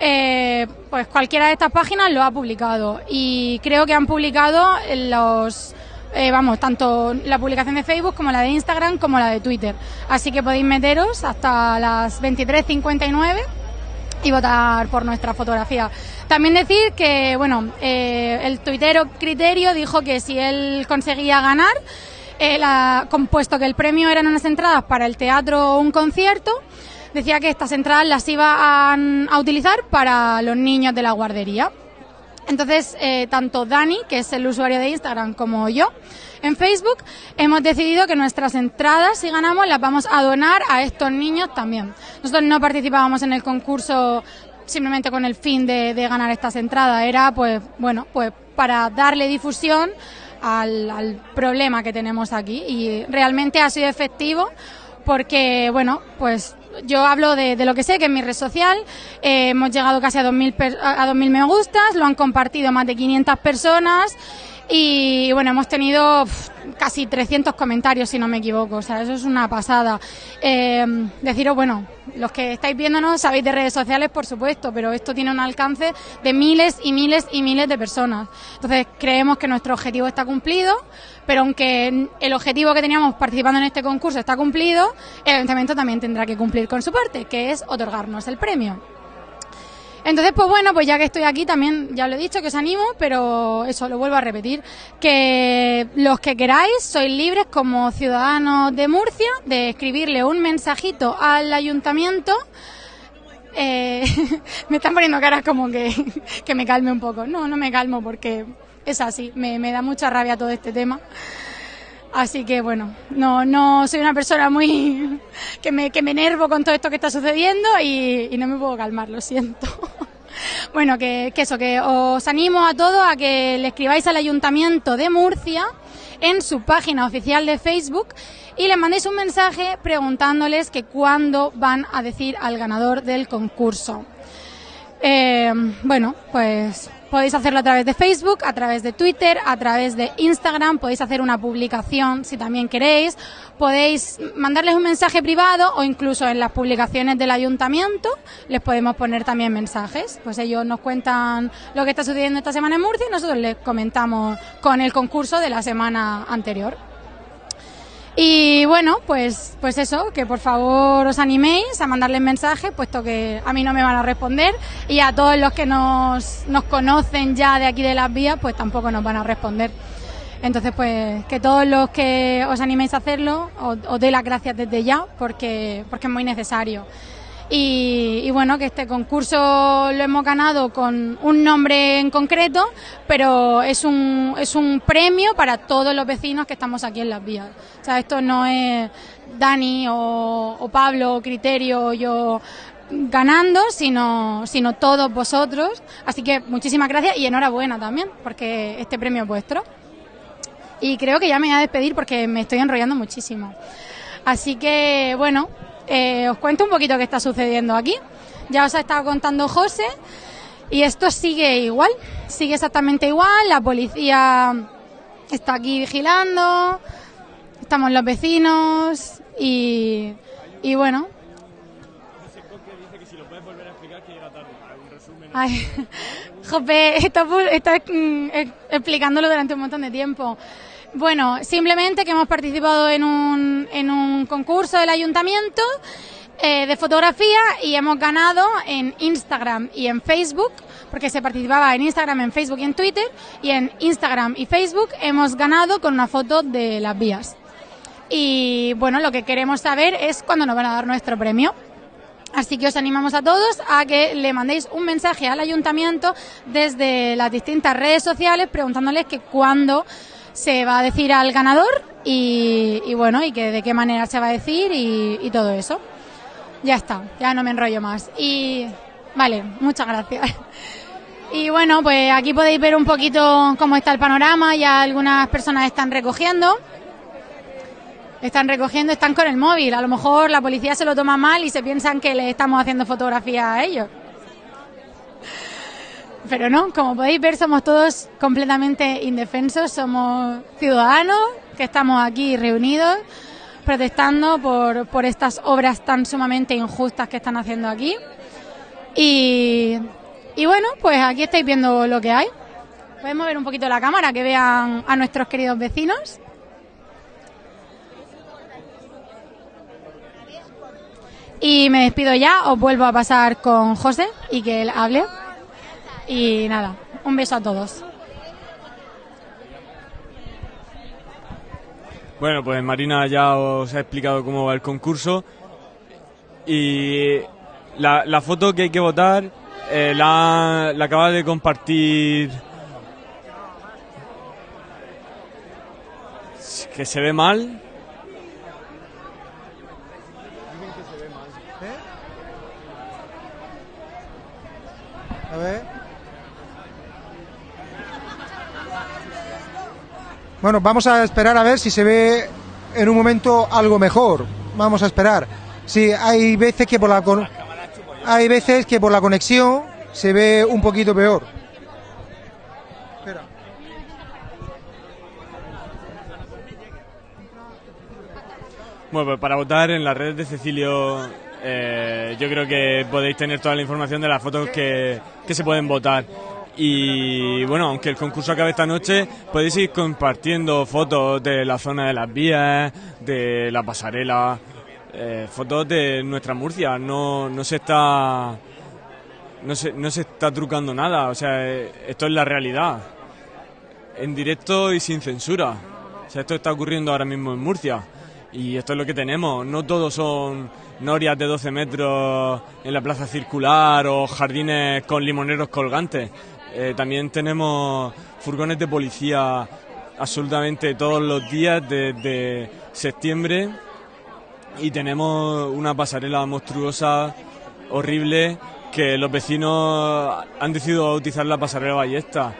eh, pues cualquiera de estas páginas lo ha publicado y creo que han publicado los eh, vamos, tanto la publicación de Facebook como la de Instagram como la de Twitter. Así que podéis meteros hasta las 23.59 y votar por nuestra fotografía. También decir que, bueno, eh, el tuitero Criterio dijo que si él conseguía ganar, él ha compuesto que el premio eran unas entradas para el teatro o un concierto, decía que estas entradas las iba a utilizar para los niños de la guardería. Entonces, eh, tanto Dani, que es el usuario de Instagram, como yo, en Facebook, hemos decidido que nuestras entradas, si ganamos, las vamos a donar a estos niños también. Nosotros no participábamos en el concurso simplemente con el fin de, ganar estas entradas, era pues, bueno, pues para darle difusión al, al problema que tenemos aquí y realmente ha sido efectivo porque, bueno, pues yo hablo de, lo que sé, que en mi red social eh, hemos llegado casi a 2.000, a 2000 me gustas, lo han compartido más de 500 personas y bueno, hemos tenido casi 300 comentarios, si no me equivoco, o sea, eso es una pasada. Eh, deciros, bueno, los que estáis viéndonos sabéis de redes sociales, por supuesto, pero esto tiene un alcance de miles y miles y miles de personas. Entonces, creemos que nuestro objetivo está cumplido, pero aunque el objetivo que teníamos participando en este concurso está cumplido, el ayuntamiento también tendrá que cumplir con su parte, que es otorgarnos el premio. Entonces, pues bueno, pues ya que estoy aquí también, ya lo he dicho, que os animo, pero eso, lo vuelvo a repetir, que los que queráis sois libres como ciudadanos de Murcia de escribirle un mensajito al ayuntamiento. Eh, me están poniendo caras como que, que me calme un poco. No, no me calmo porque es así, me, me da mucha rabia todo este tema. Así que bueno, no, no soy una persona muy que me, que me enervo con todo esto que está sucediendo y, no me puedo calmar, lo siento. Bueno, que, eso, que os animo a todos a que le escribáis al Ayuntamiento de Murcia en su página oficial de Facebook y le mandéis un mensaje preguntándoles que cuándo van a decir al ganador del concurso. Eh, bueno, pues Podéis hacerlo a través de Facebook, a través de Twitter, a través de Instagram, podéis hacer una publicación si también queréis, podéis mandarles un mensaje privado o incluso en las publicaciones del ayuntamiento les podemos poner también mensajes. Pues ellos nos cuentan lo que está sucediendo esta semana en Murcia y nosotros les comentamos con el concurso de la semana anterior. Y bueno, pues, pues eso, que por favor os animéis a mandarles mensajes, puesto que a mí no me van a responder y a todos los que nos, nos conocen ya de aquí de las vías, pues tampoco nos van a responder. Entonces, pues que todos los que os animéis a hacerlo, os, os las gracias desde ya, porque, porque es muy necesario. Y, bueno, que este concurso lo hemos ganado con un nombre en concreto, pero es un, es un premio para todos los vecinos que estamos aquí en las vías. O sea, esto no es Dani o, Pablo o Criterio o yo ganando, sino, sino todos vosotros. Así que muchísimas gracias y enhorabuena también, porque este premio es vuestro. Y creo que ya me voy a despedir porque me estoy enrollando muchísimo. Así que, bueno, eh, os cuento un poquito qué está sucediendo aquí. Ya os ha estado contando José y esto sigue igual, sigue exactamente igual. La policía está aquí vigilando, estamos los vecinos y, y bueno. Ay, Jope, está, está mm, explicándolo durante un montón de tiempo. Bueno, simplemente que hemos participado en un, en un concurso del ayuntamiento eh, de fotografía y hemos ganado en Instagram y en Facebook, porque se participaba en Instagram, en Facebook y en Twitter, y en Instagram y Facebook hemos ganado con una foto de las vías. Y bueno, lo que queremos saber es cuándo nos van a dar nuestro premio. Así que os animamos a todos a que le mandéis un mensaje al ayuntamiento desde las distintas redes sociales preguntándoles que cuándo se va a decir al ganador y, bueno, y que de qué manera se va a decir y, todo eso. Ya está, ya no me enrollo más. Y vale, muchas gracias. Y bueno, pues aquí podéis ver un poquito cómo está el panorama, ya algunas personas están recogiendo. Están recogiendo, están con el móvil. A lo mejor la policía se lo toma mal y se piensan que le estamos haciendo fotografía a ellos pero no, como podéis ver somos todos completamente indefensos, somos ciudadanos que estamos aquí reunidos protestando por, por estas obras tan sumamente injustas que están haciendo aquí. Y, bueno, pues aquí estáis viendo lo que hay. Podemos ver un poquito la cámara, que vean a nuestros queridos vecinos. Y me despido ya, os vuelvo a pasar con José y que él hable. Y nada, un beso a todos. Bueno, pues Marina ya os ha explicado cómo va el concurso. Y la, foto que hay que votar eh, la, la acaba de compartir. Que se ve mal. A ver. Bueno, vamos a esperar a ver si se ve en un momento algo mejor. Vamos a esperar. Sí, hay veces que por la hay veces que por la conexión se ve un poquito peor. Espera. Bueno, pues para votar en las redes de Cecilio eh, yo creo que podéis tener toda la información de las fotos que, se pueden votar. Y bueno, aunque el concurso acabe esta noche, podéis ir compartiendo fotos de la zona de las vías, de la pasarela, eh, fotos de nuestra Murcia. No, no se está no se, no se está trucando nada. O sea, esto es la realidad. En directo y sin censura. O sea, esto está ocurriendo ahora mismo en Murcia. Y esto es lo que tenemos. No todos son norias de 12 metros en la plaza circular o jardines con limoneros colgantes. Eh, también tenemos furgones de policía absolutamente todos los días desde septiembre y tenemos una pasarela monstruosa, horrible, que los vecinos han decidido bautizar la pasarela Ballesta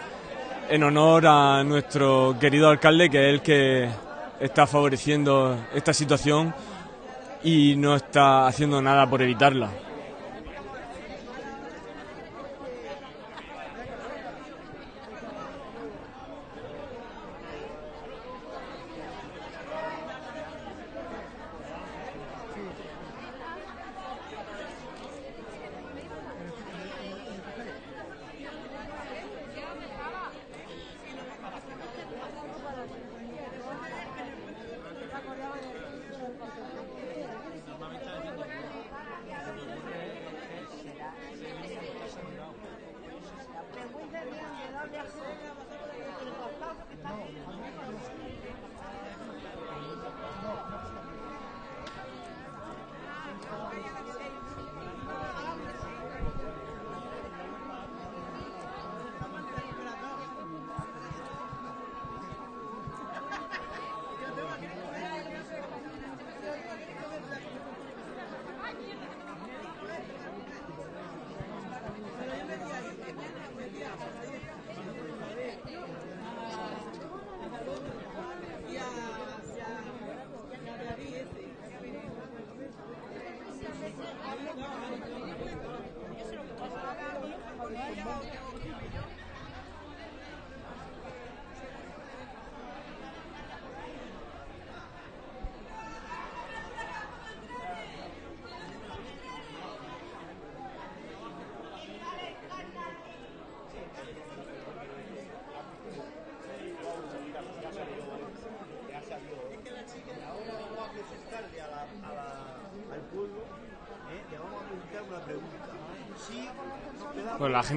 en honor a nuestro querido alcalde que es el que está favoreciendo esta situación y no está haciendo nada por evitarla.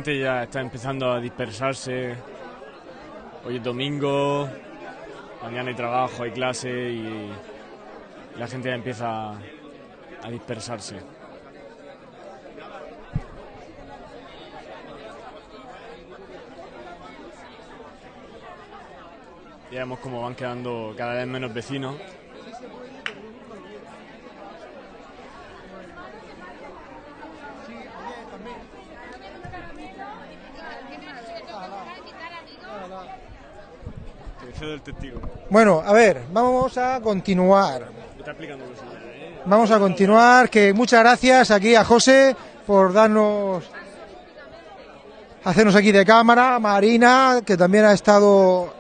Gente ya está empezando a dispersarse. Hoy es domingo, mañana hay trabajo, hay clase y la gente ya empieza a dispersarse. Ya vemos cómo van quedando cada vez menos vecinos. Bueno, a ver, vamos a continuar. Vamos a continuar, que muchas gracias aquí a José por darnos, hacernos aquí de cámara, Marina, que también ha estado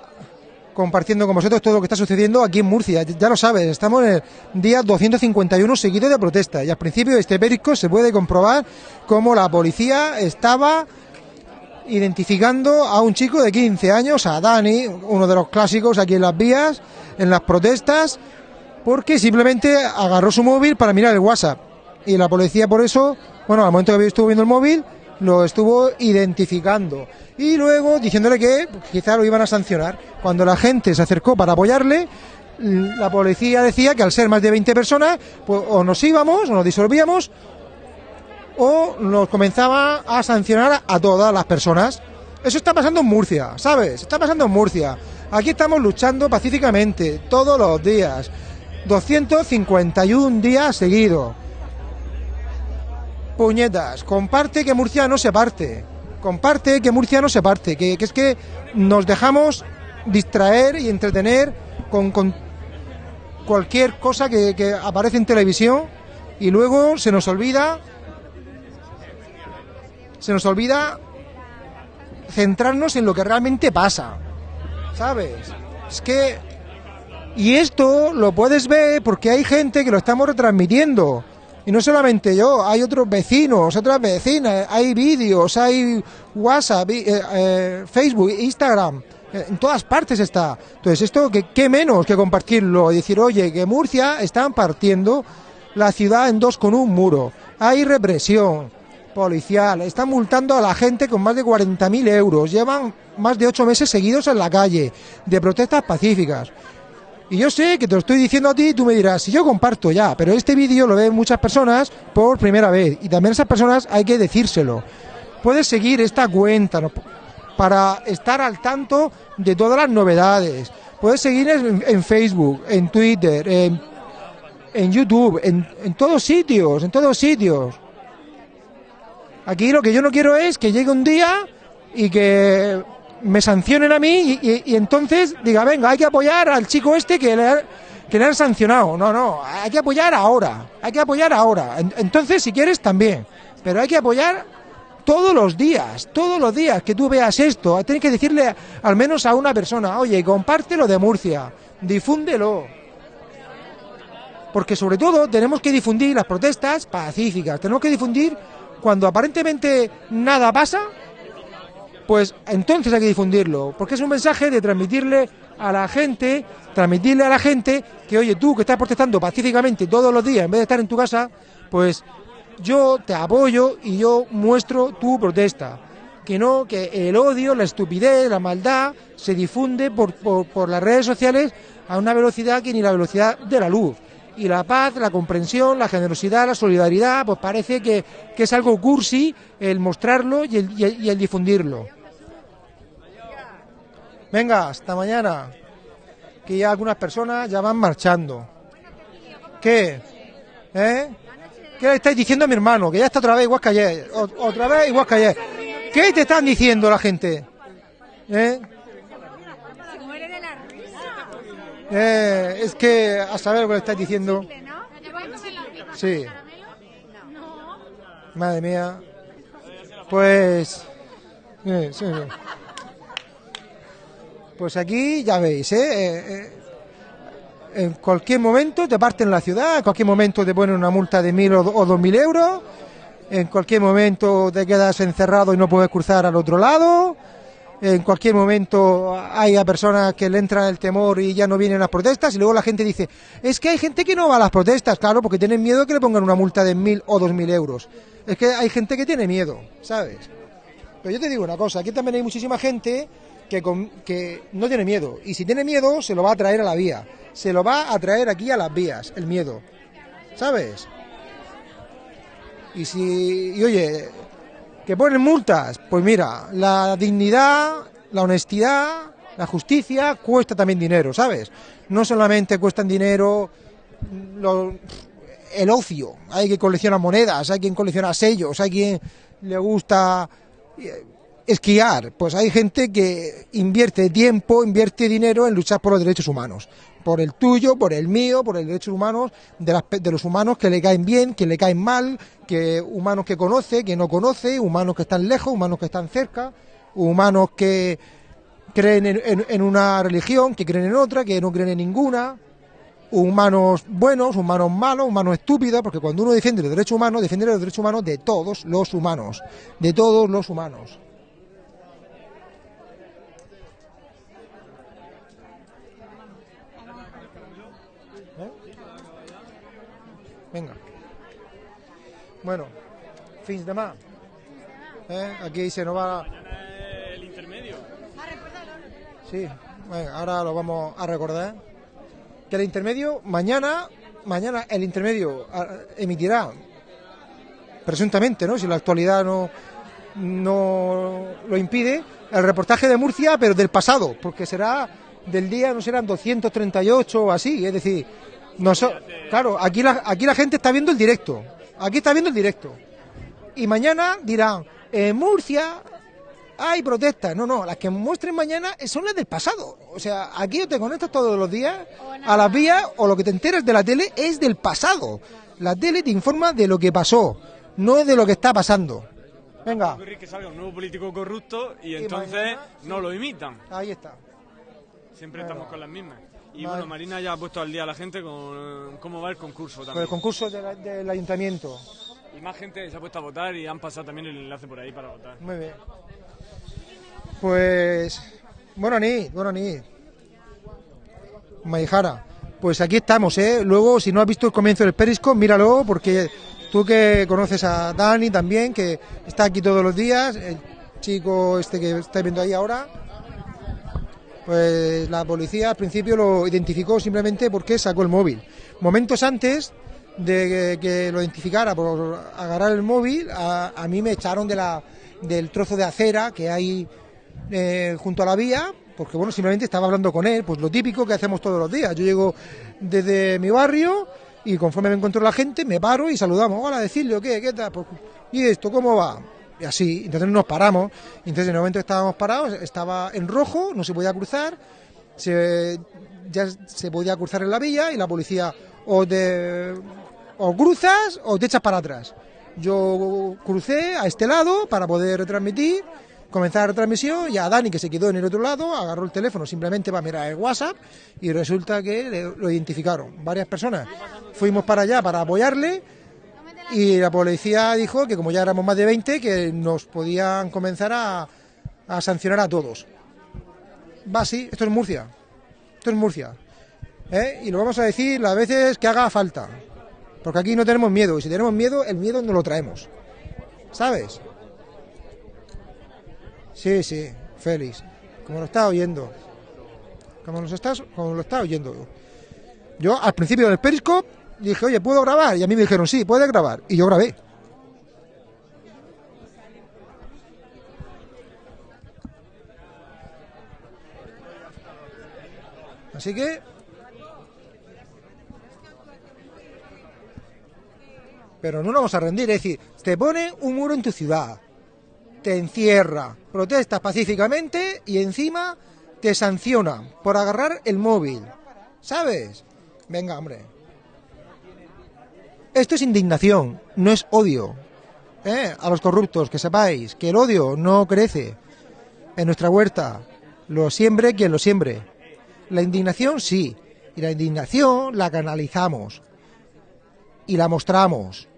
compartiendo con vosotros todo lo que está sucediendo aquí en Murcia. Ya lo sabes, estamos en el día 251 seguido de protesta y al principio de este perico se puede comprobar cómo la policía estaba identificando a un chico de 15 años, a Dani, uno de los clásicos aquí en las vías, en las protestas, porque simplemente agarró su móvil para mirar el WhatsApp. Y la policía por eso, bueno, al momento que estuvo viendo el móvil, lo estuvo identificando. Y luego diciéndole que quizá lo iban a sancionar. Cuando la gente se acercó para apoyarle, la policía decía que al ser más de 20 personas, pues o nos íbamos, o nos disolvíamos, o nos comenzaba a sancionar a todas las personas. Eso está pasando en Murcia, ¿sabes? Está pasando en Murcia. Aquí estamos luchando pacíficamente todos los días. 251 días seguidos. Puñetas, comparte que Murcia no se parte. Comparte que Murcia no se parte. Que, es que nos dejamos distraer y entretener con, cualquier cosa que aparece en televisión y luego se nos olvida se nos olvida centrarnos en lo que realmente pasa. ¿Sabes? Es que... Y esto lo puedes ver porque hay gente que lo estamos retransmitiendo. Y no solamente yo, hay otros vecinos, otras vecinas, hay vídeos, hay WhatsApp, eh, eh, Facebook, Instagram, eh, en todas partes está. Entonces, esto, que, ¿qué menos que compartirlo? Y decir, oye, que Murcia están partiendo la ciudad en dos con un muro. Hay represión, policial, están multando a la gente con más de 40.000 euros, llevan más de ocho meses seguidos en la calle, de protestas pacíficas. Y yo sé que te lo estoy diciendo a ti y tú me dirás, si yo comparto ya, pero este vídeo lo ven muchas personas por primera vez y también esas personas hay que decírselo. Puedes seguir esta cuenta para estar al tanto de todas las novedades. Puedes seguir en, Facebook, en Twitter, en, YouTube, en, en todos sitios, en todos sitios. Aquí lo que yo no quiero es que llegue un día y que me sancionen a mí y, entonces diga, venga, hay que apoyar al chico este que le, que le han sancionado. No, no, hay que apoyar ahora, hay que apoyar ahora. Entonces, si quieres, también. Pero hay que apoyar todos los días, todos los días que tú veas esto. Tienes que decirle al menos a una persona, oye, compártelo de Murcia, difúndelo. Porque sobre todo tenemos que difundir las protestas pacíficas, tenemos que difundir cuando aparentemente nada pasa, pues entonces hay que difundirlo, porque es un mensaje de transmitirle a la gente, transmitirle a la gente que, oye, tú que estás protestando pacíficamente todos los días en vez de estar en tu casa, pues yo te apoyo y yo muestro tu protesta. Que no, que el odio, la estupidez, la maldad se difunde por, por, por las redes sociales a una velocidad que ni la velocidad de la luz y la paz, la comprensión, la generosidad, la solidaridad, pues parece que, es algo cursi el mostrarlo y el, difundirlo. Venga, hasta mañana, que ya algunas personas ya van marchando. ¿Qué? ¿Eh? ¿Qué le estáis diciendo a mi hermano? Que ya está otra vez igual que ayer. otra vez igual que ayer. ¿Qué te están diciendo la gente? ¿Eh? Eh, es que a saber lo que le estáis diciendo. Sí. Madre mía. Pues. Pues aquí ya veis, ¿eh? ¿eh? eh, en cualquier momento te parten la ciudad, en cualquier momento te ponen una multa de mil o dos mil euros, en cualquier momento te quedas encerrado y no puedes cruzar al otro lado en cualquier momento hay a personas que le entra el temor y ya no vienen las protestas y luego la gente dice, es que hay gente que no va a las protestas, claro, porque tienen miedo que le pongan una multa de mil o dos mil euros. Es que hay gente que tiene miedo, ¿sabes? Pero yo te digo una cosa, aquí también hay muchísima gente que, que no tiene miedo y si tiene miedo se lo va a traer a la vía, se lo va a traer aquí a las vías, el miedo, ¿sabes? Y si, y oye, ¿Que ponen multas? Pues mira, la dignidad, la honestidad, la justicia cuesta también dinero, ¿sabes? No solamente cuestan dinero el ocio, hay quien colecciona monedas, hay quien colecciona sellos, hay quien le gusta eh, esquiar, pues hay gente que invierte tiempo, invierte dinero en luchar por los derechos humanos, por el tuyo, por el mío, por los derechos humanos de, los humanos que le caen bien, que le caen mal, que humanos que conoce, que no conoce, humanos que están lejos, humanos que están cerca, humanos que, creen en, una religión, que creen en otra, que no creen en ninguna, humanos buenos, humanos malos, humanos estúpidos, porque cuando uno defiende los derechos humanos, defiende los derechos humanos de todos los humanos, de todos los humanos. ¿Eh? Venga. Bueno, fins de más. ¿Eh? Aquí se nos va... el intermedio. Sí, ahora lo vamos a recordar. Que el intermedio, mañana, mañana el intermedio ah, emitirá, presuntamente, ¿no? Si la actualidad no, no lo impide, el reportaje de Murcia, pero del pasado, porque será del día, no serán 238 o así, es decir, no claro, aquí la, aquí la gente está viendo el directo, aquí está viendo el directo. Y mañana dirán, en Murcia hay protestas. No, no, las que muestren mañana son las del pasado. O sea, aquí o te conectas todos los días a las vías o lo que te enteras de la tele es del pasado. La tele te informa de lo que pasó, no es de lo que está pasando. Venga. que salga un nuevo político corrupto y, entonces no lo imitan. Ahí está. Siempre estamos con las mismas. Y bueno, Marina ya ha puesto al día a la gente con cómo va el concurso también. el concurso del ayuntamiento. Y más gente se ha puesto a votar y han pasado también el enlace por ahí para votar. Muy bien. Pues, bueno, ni, bueno, ni. Maijara, pues aquí estamos, ¿eh? Luego, si no has visto el comienzo del Perisco, míralo, porque tú que conoces a Dani también, que está aquí todos los días, el chico este que estáis viendo ahí ahora, pues la policía al principio lo identificó simplemente porque sacó el móvil. Momentos antes de que, lo identificara por agarrar el móvil, a, mí me echaron de la, del trozo de acera que hay eh, junto a la vía, porque bueno, simplemente estaba hablando con él, pues lo típico que hacemos todos los días. Yo llego desde mi barrio y conforme me encuentro la gente, me paro y saludamos, hola, decirle, ¿qué? ¿Qué tal? Pues, ¿Y esto cómo va? Y así, entonces nos paramos. Entonces en el momento que estábamos parados, estaba en rojo, no se podía cruzar, se, ya se podía cruzar en la vía y la policía o te o cruzas o te echas para atrás. Yo crucé a este lado para poder retransmitir comenzar la retransmisión y a Dani, que se quedó en el otro lado, agarró el teléfono simplemente para mirar el WhatsApp y resulta que lo identificaron. Varias personas fuimos para allá para apoyarle y la policía dijo que como ya éramos más de 20, que nos podían comenzar a, sancionar a todos. Va así, esto es Murcia. Esto es Murcia. ¿eh? Y lo vamos a decir las veces que haga falta. Porque aquí no tenemos miedo. Y si tenemos miedo, el miedo no lo traemos. ¿Sabes? Sí, sí, Félix. Como lo estás oyendo. Como, nos estás, como lo estás oyendo. Yo al principio del Periscope dije, oye, ¿puedo grabar? Y a mí me dijeron, sí, puedes grabar. Y yo grabé. Así que... Pero no nos vamos a rendir, es decir, te pone un muro en tu ciudad, te encierra, protestas pacíficamente y encima te sanciona por agarrar el móvil. ¿Sabes? Venga, hombre. Esto es indignación, no es odio. ¿Eh? A los corruptos, que sepáis que el odio no crece en nuestra huerta. Lo siembre quien lo siembre. La indignación sí, y la indignación la canalizamos y la mostramos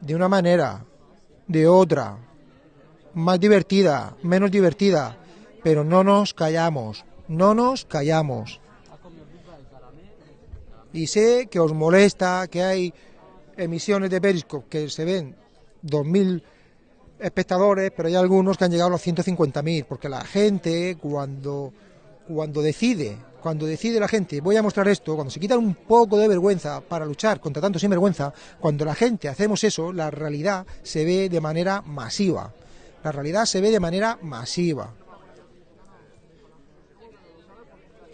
de una manera, de otra, más divertida, menos divertida, pero no nos callamos, no nos callamos. Y sé que os molesta que hay emisiones de Periscope que se ven 2.000 espectadores, pero hay algunos que han llegado a los 150.000, porque la gente cuando, cuando decide, cuando decide la gente, voy a mostrar esto, cuando se quitan un poco de vergüenza para luchar contra tanto sinvergüenza, cuando la gente hacemos eso, la realidad se ve de manera masiva. La realidad se ve de manera masiva.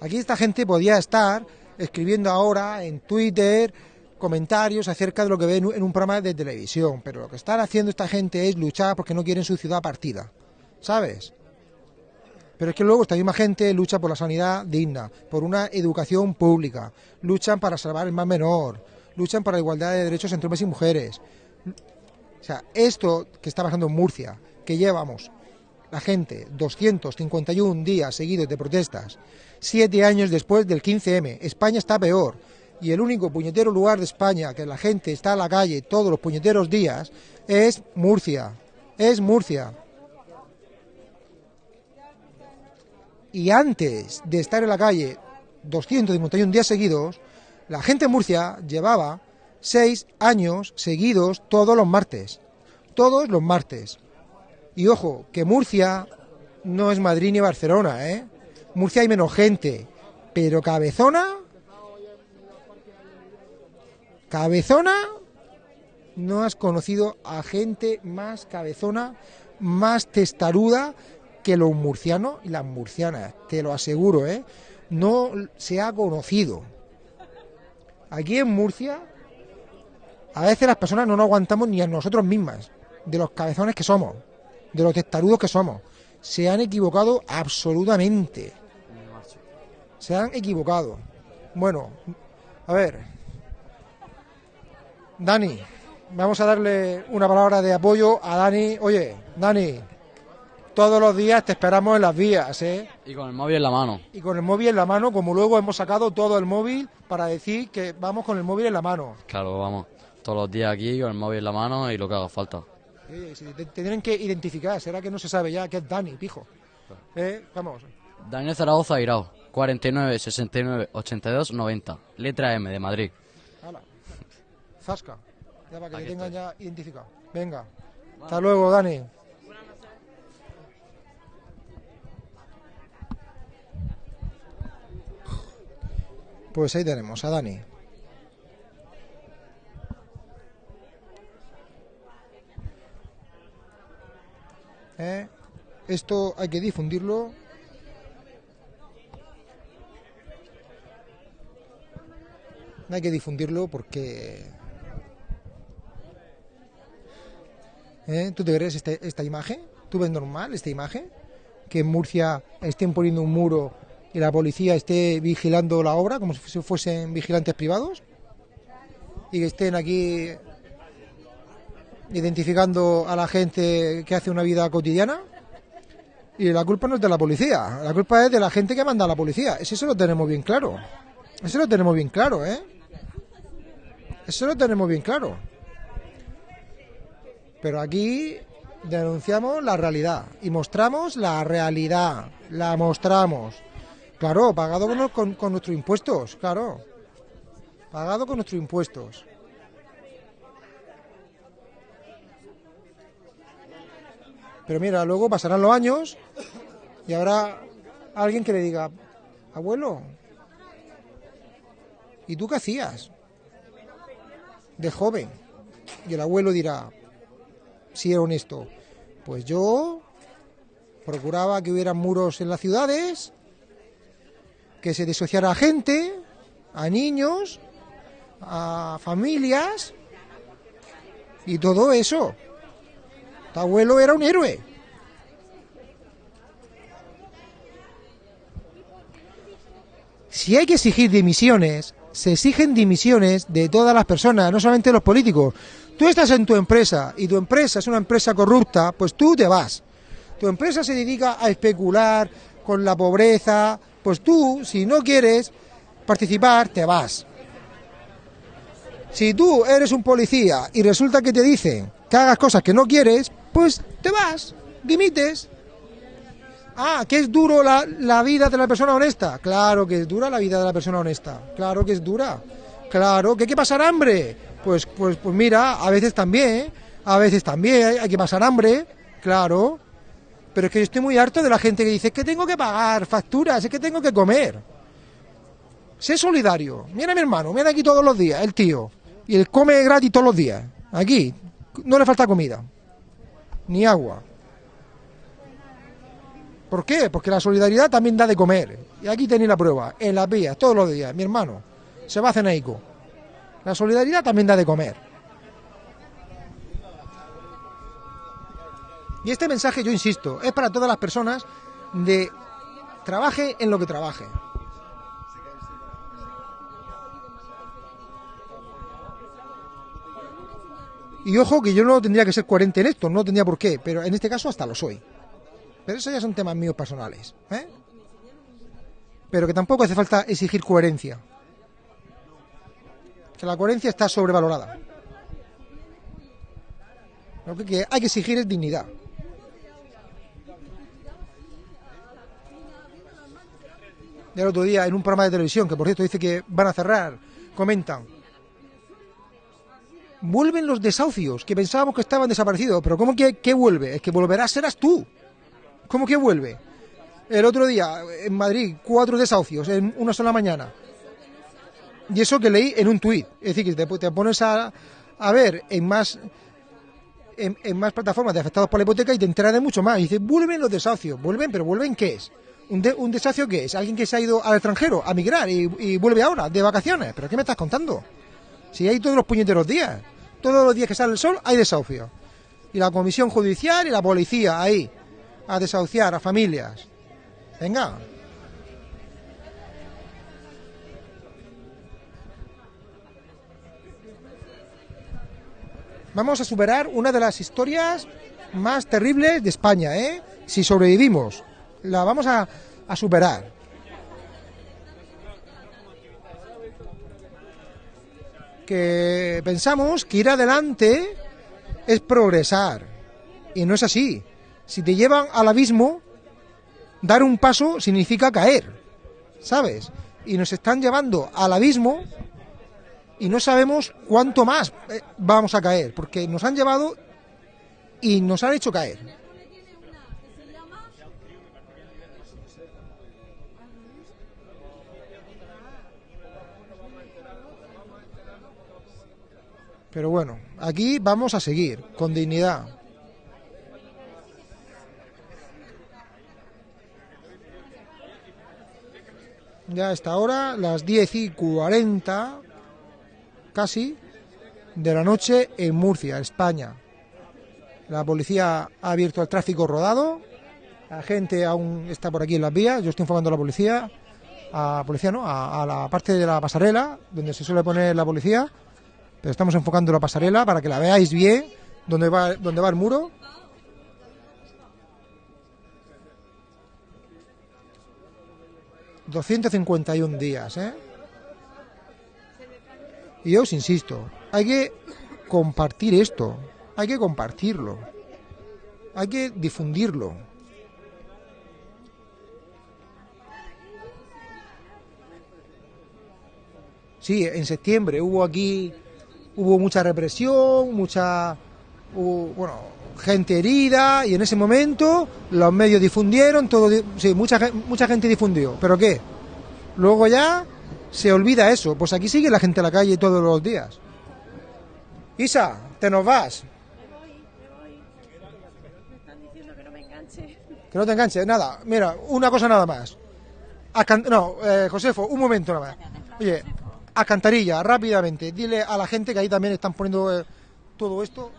Aquí esta gente podía estar escribiendo ahora en Twitter comentarios acerca de lo que ve en un programa de televisión, pero lo que están haciendo esta gente es luchar porque no quieren su ciudad partida, ¿sabes? Pero es que luego esta misma gente lucha por la sanidad digna, por una educación pública, luchan para salvar el más menor, luchan para la igualdad de derechos entre hombres y mujeres. O sea, esto que está pasando en Murcia, que llevamos la gente 251 días seguidos de protestas, siete años después del 15M. España está peor. Y el único puñetero lugar de España que la gente está en la calle todos los puñeteros días es Murcia. Es Murcia. Y antes de estar en la calle 251 días seguidos, la gente en Murcia llevaba seis años seguidos todos los martes. Todos los martes. Y ojo, que Murcia no es Madrid ni Barcelona, ¿eh? Murcia hay menos gente, pero Cabezona... Cabezona no has conocido a gente más cabezona, más testaruda que los murcianos y las murcianas, te lo aseguro, ¿eh? No se ha conocido. Aquí en Murcia, a veces las personas no nos aguantamos ni a nosotros mismas, de los cabezones que somos, de los testarudos que somos. Se han equivocado absolutamente. Se han equivocado. Bueno, a ver. Dani, vamos a darle una palabra de apoyo a Dani. Oye, Dani, todos los días te esperamos en las vías, ¿eh? Y con el móvil en la mano. Y con el móvil en la mano, como luego hemos sacado todo el móvil para decir que vamos con el móvil en la mano. Claro, vamos. Todos los días aquí con el móvil en la mano y lo que haga falta. te, tienen que identificar, será que no se sabe ya que es Dani, pijo. ¿Eh? Vamos. Daniel Zaragoza Irao, 49 69 82 90, letra M de Madrid. Zasca, ya para que te tengan ya identificado. Venga. Hasta luego, Dani. Pues ahí tenemos a Dani. ¿Eh? Esto hay que difundirlo. Hay que difundirlo porque... ¿Eh? ¿Tú te crees esta, esta imagen? ¿Tú ves normal esta imagen? Que en Murcia estén poniendo un muro y la policía esté vigilando la obra como si fuesen vigilantes privados y que estén aquí identificando a la gente que hace una vida cotidiana. Y la culpa no es de la policía, la culpa es de la gente que manda a la policía. Eso lo tenemos bien claro. Eso lo tenemos bien claro, ¿eh? Eso lo tenemos bien claro. Pero aquí denunciamos la realidad y mostramos la realidad. La mostramos. Claro, pagado con, nuestros impuestos, claro. Pagado con nuestros impuestos. Pero mira, luego pasarán los años y habrá alguien que le diga, abuelo, ¿y tú qué hacías? De joven. Y el abuelo dirá, si era honesto, pues yo procuraba que hubiera muros en las ciudades, que se disociara a gente, a niños, a familias y todo eso. Tu abuelo era un héroe. Si hay que exigir dimisiones, se exigen dimisiones de todas las personas, no solamente los políticos. Tú estás en tu empresa y tu empresa es una empresa corrupta, pues tú te vas. Tu empresa se dedica a especular con la pobreza, pues tú, si no quieres participar, te vas. Si tú eres un policía y resulta que te dicen que hagas cosas que no quieres, pues te vas, dimites. Ah, que es duro la, la, vida de la persona honesta. Claro que es dura la vida de la persona honesta. Claro que es dura. Claro que hay que pasar hambre. Pues, pues, pues mira, a veces también, a veces también hay que pasar hambre. Claro. Pero es que yo estoy muy harto de la gente que dice que tengo que pagar facturas, es que tengo que comer. Sé solidario. Mira a mi hermano, mira aquí todos los días, el tío. Y él come gratis todos los días. Aquí no le falta comida. Ni agua. ¿Por qué? Porque la solidaridad también da de comer. Y aquí tenéis la prueba. En las vías, todos los días. Mi hermano se va a Cenaico. La solidaridad también da de comer. Y este mensaje, yo insisto, es para todas las personas de trabaje en lo que trabaje. Y ojo que yo no tendría que ser coherente en esto, no tendría por qué, pero en este caso hasta lo soy. Pero eso ya son temas míos personales. ¿eh? Pero que tampoco hace falta exigir coherencia. Que la coherencia está sobrevalorada. Lo que hay que exigir es dignidad. El otro día en un programa de televisión, que por cierto dice que van a cerrar, comentan. Vuelven los desahucios, que pensábamos que estaban desaparecidos, pero ¿cómo que, que vuelve? Es que volverás serás tú. ¿Cómo que vuelve? El otro día, en Madrid, cuatro desahucios en una sola mañana. Y eso que leí en un tuit. Es decir, que te, pones a, a, ver en más en, más plataformas de afectados por la hipoteca y te enteras de mucho más. Y dices, vuelven los desahucios. ¿Vuelven? ¿Pero vuelven qué es? ¿Un, ¿Un desahucio qué es? ¿Alguien que se ha ido al extranjero a migrar y, y vuelve ahora, de vacaciones? ¿Pero qué me estás contando? Si hay todos los puñeteros días. Todos los días que sale el sol hay desahucio. Y la comisión judicial y la policía ahí a desahuciar a familias. Venga. Vamos a superar una de las historias más terribles de España, ¿eh? Si sobrevivimos, la vamos a, a superar. Que pensamos que ir adelante es progresar. Y no es así. Si te llevan al abismo, dar un paso significa caer, ¿sabes? Y nos están llevando al abismo y no sabemos cuánto más eh, vamos a caer, porque nos han llevado y nos han hecho caer. Pero bueno, aquí vamos a seguir con dignidad. ya está ahora, las 10 y 40 casi de la noche en Murcia, España. La policía ha abierto el tráfico rodado, la gente aún está por aquí en las vías, yo estoy informando a la policía, a policía no, a, la parte de la pasarela, donde se suele poner la policía, pero estamos enfocando la pasarela para que la veáis bien, donde va, donde va el muro 251 días, ¿eh? Y yo os insisto, hay que compartir esto, hay que compartirlo, hay que difundirlo. Sí, en septiembre hubo aquí, hubo mucha represión, mucha, bueno, gente herida y en ese momento los medios difundieron, todo, sí, mucha, mucha gente difundió, pero ¿qué? Luego ya se olvida eso, pues aquí sigue la gente a la calle todos los días. Isa, te nos vas. Que no te enganche, nada, mira, una cosa nada más. no, eh, Josefo, un momento nada más. Oye, a Cantarilla, rápidamente, dile a la gente que ahí también están poniendo eh, todo esto.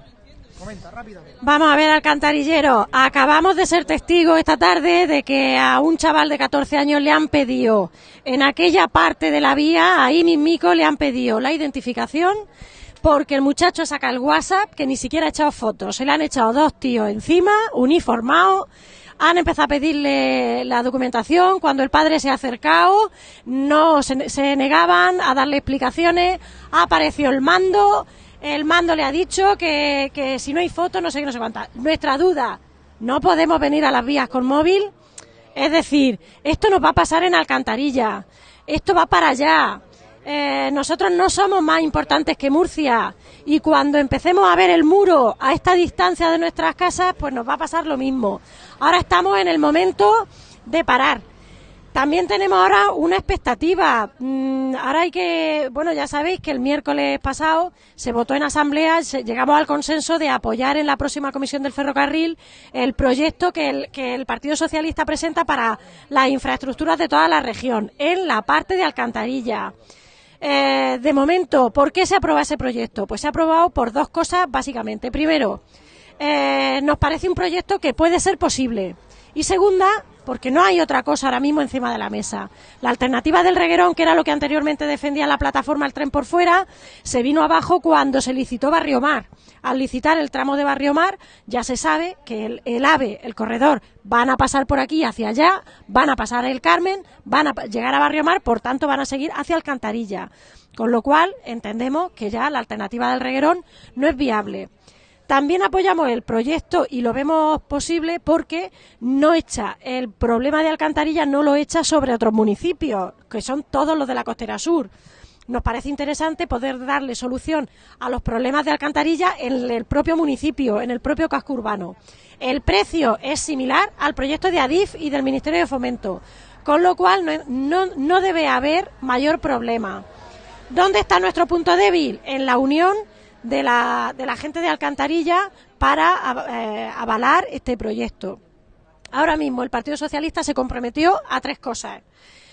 Vamos a ver, alcantarillero. Acabamos de ser testigos esta tarde de que a un chaval de 14 años le han pedido, en aquella parte de la vía, ahí mismico, le han pedido la identificación porque el muchacho saca el WhatsApp que ni siquiera ha echado fotos. Se le han echado dos tíos encima, uniformados. Han empezado a pedirle la documentación. Cuando el padre se ha acercado, no se, se negaban a darle explicaciones. Ha aparecido el mando el mando le ha dicho que, que si no hay fotos no sé qué, no sé cuánta. Nuestra duda, no podemos venir a las vías con móvil. Es decir, esto nos va a pasar en Alcantarilla, esto va para allá. Eh, nosotros no somos más importantes que Murcia y cuando empecemos a ver el muro a esta distancia de nuestras casas, pues nos va a pasar lo mismo. Ahora estamos en el momento de parar. También tenemos ahora una expectativa. Mm, ahora hay que, bueno, ya sabéis que el miércoles pasado se votó en asamblea, llegamos al consenso de apoyar en la próxima comisión del ferrocarril el proyecto que el, Partido Socialista presenta para las infraestructuras de toda la región, en la parte de Alcantarilla. Eh, de momento, ¿por qué se aprueba ese proyecto? Pues se ha aprobado por dos cosas básicamente. Primero, eh, nos parece un proyecto que puede ser posible Y segunda, porque no hay otra cosa ahora mismo encima de la mesa. La alternativa del reguerón, que era lo que anteriormente defendía la plataforma El Tren por Fuera, se vino abajo cuando se licitó Barrio Mar. Al licitar el tramo de Barrio Mar, ya se sabe que el, AVE, el corredor, van a pasar por aquí hacia allá, van a pasar el Carmen, van a llegar a Barrio Mar, por tanto van a seguir hacia Alcantarilla. Con lo cual, entendemos que ya la alternativa del reguerón no es viable. También apoyamos el proyecto y lo vemos posible porque no echa el problema de alcantarilla, no lo echa sobre otros municipios, que son todos los de la costera sur. Nos parece interesante poder darle solución a los problemas de alcantarilla en el propio municipio, en el propio casco urbano. El precio es similar al proyecto de ADIF y del Ministerio de Fomento, con lo cual no, no debe haber mayor problema. ¿Dónde está nuestro punto débil? En la unión de la, de la gente de Alcantarilla para eh, avalar este proyecto. Ahora mismo el Partido Socialista se comprometió a tres cosas.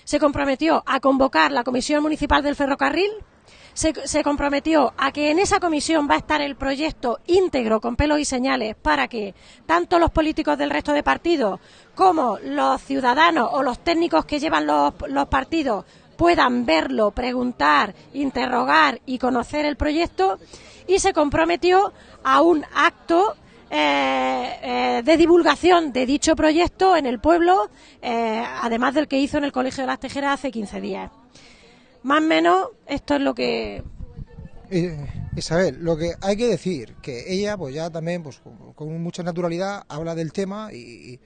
Se comprometió a convocar la Comisión Municipal del Ferrocarril, se, comprometió a que en esa comisión va a estar el proyecto íntegro con pelos y señales para que tanto los políticos del resto de partidos como los ciudadanos o los técnicos que llevan los partidos puedan verlo, preguntar, interrogar y conocer el proyecto y se comprometió a un acto eh, eh, de divulgación de dicho proyecto en el pueblo, eh, además del que hizo en el Colegio de las Tejeras hace 15 días. Más o menos, esto es lo que. Isabel, lo que hay que decir, que ella, pues ya también, pues con, mucha naturalidad, habla del tema y,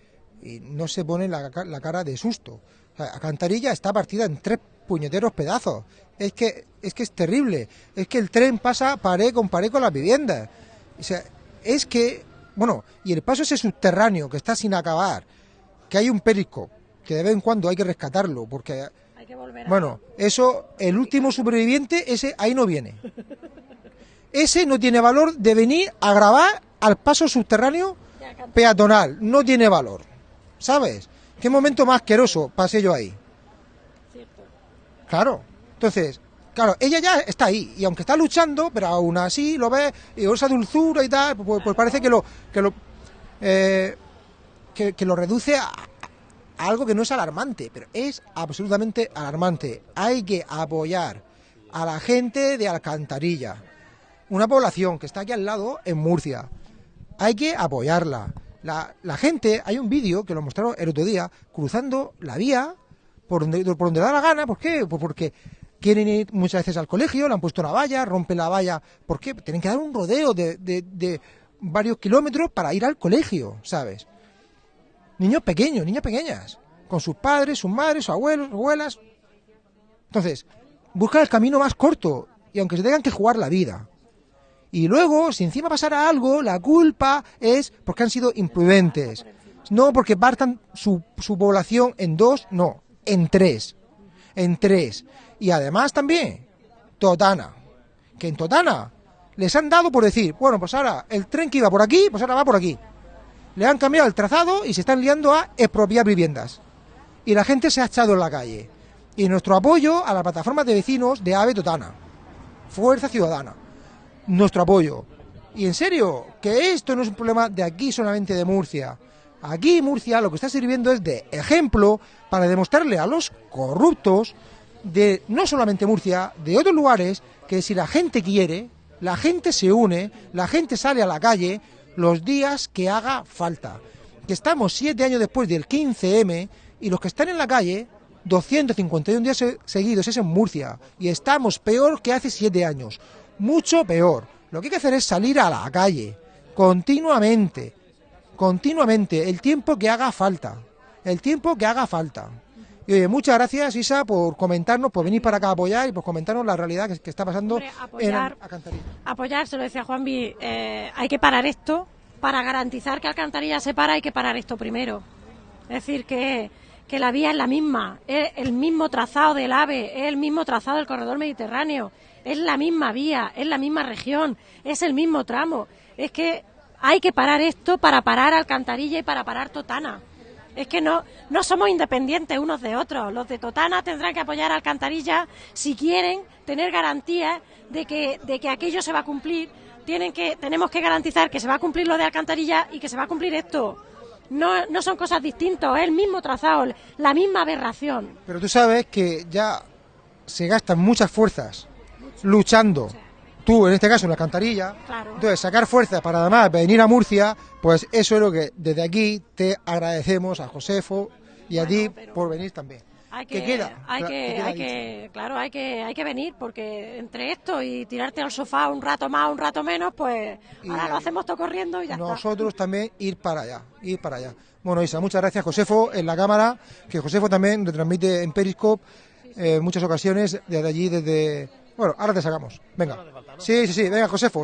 no se pone la, cara de susto. O Cantarilla está partida en tres puñeteros pedazos. Es que, es que es terrible. Es que el tren pasa pared con pared con las viviendas. O sea, es que, bueno, y el paso ese subterráneo que está sin acabar, que hay un perisco, que de vez en cuando hay que rescatarlo, porque... Hay que volver bueno, eso, el último superviviente, ese ahí no viene. Ese no tiene valor de venir a grabar al paso subterráneo peatonal. No tiene valor. ¿Sabes? ¿Qué momento más asqueroso pasé yo ahí? Claro. Entonces, claro, ella ya está ahí y aunque está luchando, pero aún así lo ve y esa dulzura y tal, pues, pues parece que lo que lo eh, que, lo reduce a, algo que no es alarmante, pero es absolutamente alarmante. Hay que apoyar a la gente de Alcantarilla, una población que está aquí al lado en Murcia. Hay que apoyarla. La, la gente, hay un vídeo que lo mostraron el otro día, cruzando la vía por donde, por donde da la gana. ¿Por qué? Pues porque quieren ir muchas veces al colegio, le han puesto una valla, rompen la valla. ¿Por qué? Tienen que dar un rodeo de, varios kilómetros para ir al colegio, ¿sabes? Niños pequeños, niñas pequeñas, con sus padres, sus madres, sus abuelos, abuelas. Entonces, buscan el camino más corto y aunque se tengan que jugar la vida. Y luego, si encima pasara algo, la culpa es porque han sido imprudentes. No porque partan su, su población en dos, no en tres. En tres. Y además también, Totana. Que en Totana les han dado por decir, bueno, pues ahora el tren que iba por aquí, pues ahora va por aquí. Le han cambiado el trazado y se están liando a expropiar viviendas. Y la gente se ha echado en la calle. Y nuestro apoyo a la plataforma de vecinos de AVE Totana. Fuerza Ciudadana. Nuestro apoyo. Y en serio, que esto no es un problema de aquí solamente de Murcia. Aquí Murcia lo que está sirviendo es de ejemplo para demostrarle a los corruptos de no solamente Murcia, de otros lugares, que si la gente quiere, la gente se une, la gente sale a la calle los días que haga falta. Que estamos siete años después del 15M y los que están en la calle, 251 días seguidos es en Murcia y estamos peor que hace siete años, mucho peor. Lo que hay que hacer es salir a la calle continuamente, continuamente, el tiempo que haga falta, el tiempo que haga falta. Y oye, muchas gracias Isa por comentarnos, por venir para acá a apoyar y por comentarnos la realidad que, está pasando apoyar, en Apoyar, se lo decía Juanvi, eh, hay que parar esto, para garantizar que Alcantarilla se para hay que parar esto primero. Es decir, que, que la vía es la misma, es el mismo trazado del AVE, es el mismo trazado del corredor mediterráneo, es la misma vía, es la misma región, es el mismo tramo. Es que hay que parar esto para parar Alcantarilla y para parar Totana. Es que no, no somos independientes unos de otros. Los de Totana tendrán que apoyar a Alcantarilla si quieren tener garantías de que, de que aquello se va a cumplir. Tienen que, tenemos que garantizar que se va a cumplir lo de Alcantarilla y que se va a cumplir esto. no, no son cosas distintas, es el mismo trazado, la misma aberración. Pero tú sabes que ya se gastan muchas fuerzas luchando. Tú, en este caso, en la cantarilla. Entonces, sacar fuerzas para además venir a Murcia, pues eso es lo que desde aquí te agradecemos a Josefo y a ti por venir también. Hay que, queda? Hay que, hay que, claro, hay que, hay que venir porque entre esto y tirarte al sofá un rato más, un rato menos, pues ahora lo hacemos todo corriendo y ya Nosotros también ir para allá, ir para allá. Bueno, Isa, muchas gracias, Josefo, en la cámara, que Josefo también retransmite en Periscope en muchas ocasiones desde allí, desde... Bueno, ahora te sacamos. Venga. Sí, sí, sí, venga, Josefo,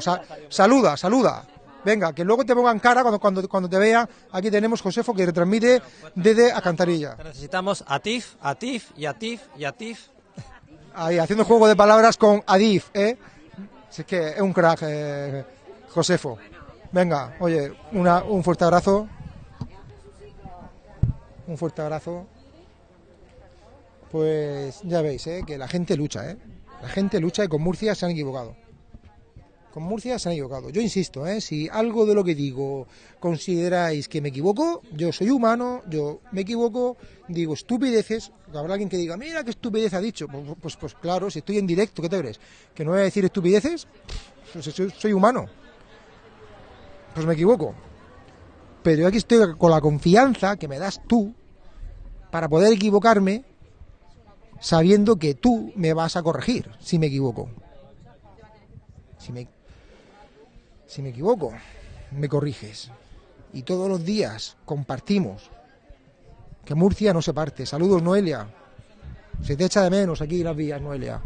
saluda, saluda. Venga, que luego te pongan cara cuando, cuando, cuando te vea. Aquí tenemos Josefo que retransmite desde Acantarilla. Necesitamos Atif, Atif y Atif y Atif. Ahí, haciendo juego de palabras con Adif, ¿eh? Es que es un crack, eh, Josefo. Venga, oye, una, un fuerte abrazo. Un fuerte abrazo. Pues ya veis, ¿eh? que la gente lucha, ¿eh? La gente lucha y con Murcia se han equivocado con Murcia se han equivocado. Yo insisto, ¿eh? si algo de lo que digo consideráis que me equivoco, yo soy humano, yo me equivoco, digo estupideces, habrá alguien que diga, mira qué estupidez ha dicho. Pues, pues, pues claro, si estoy en directo, ¿qué te crees? ¿Que no voy a decir estupideces? Pues soy, humano. Pues me equivoco. Pero yo aquí estoy con la confianza que me das tú para poder equivocarme sabiendo que tú me vas a corregir si me equivoco. Si me, si me equivoco, me corriges. Y todos los días compartimos. Que Murcia no se parte. Saludos, Noelia. Se te echa de menos aquí las vías, Noelia.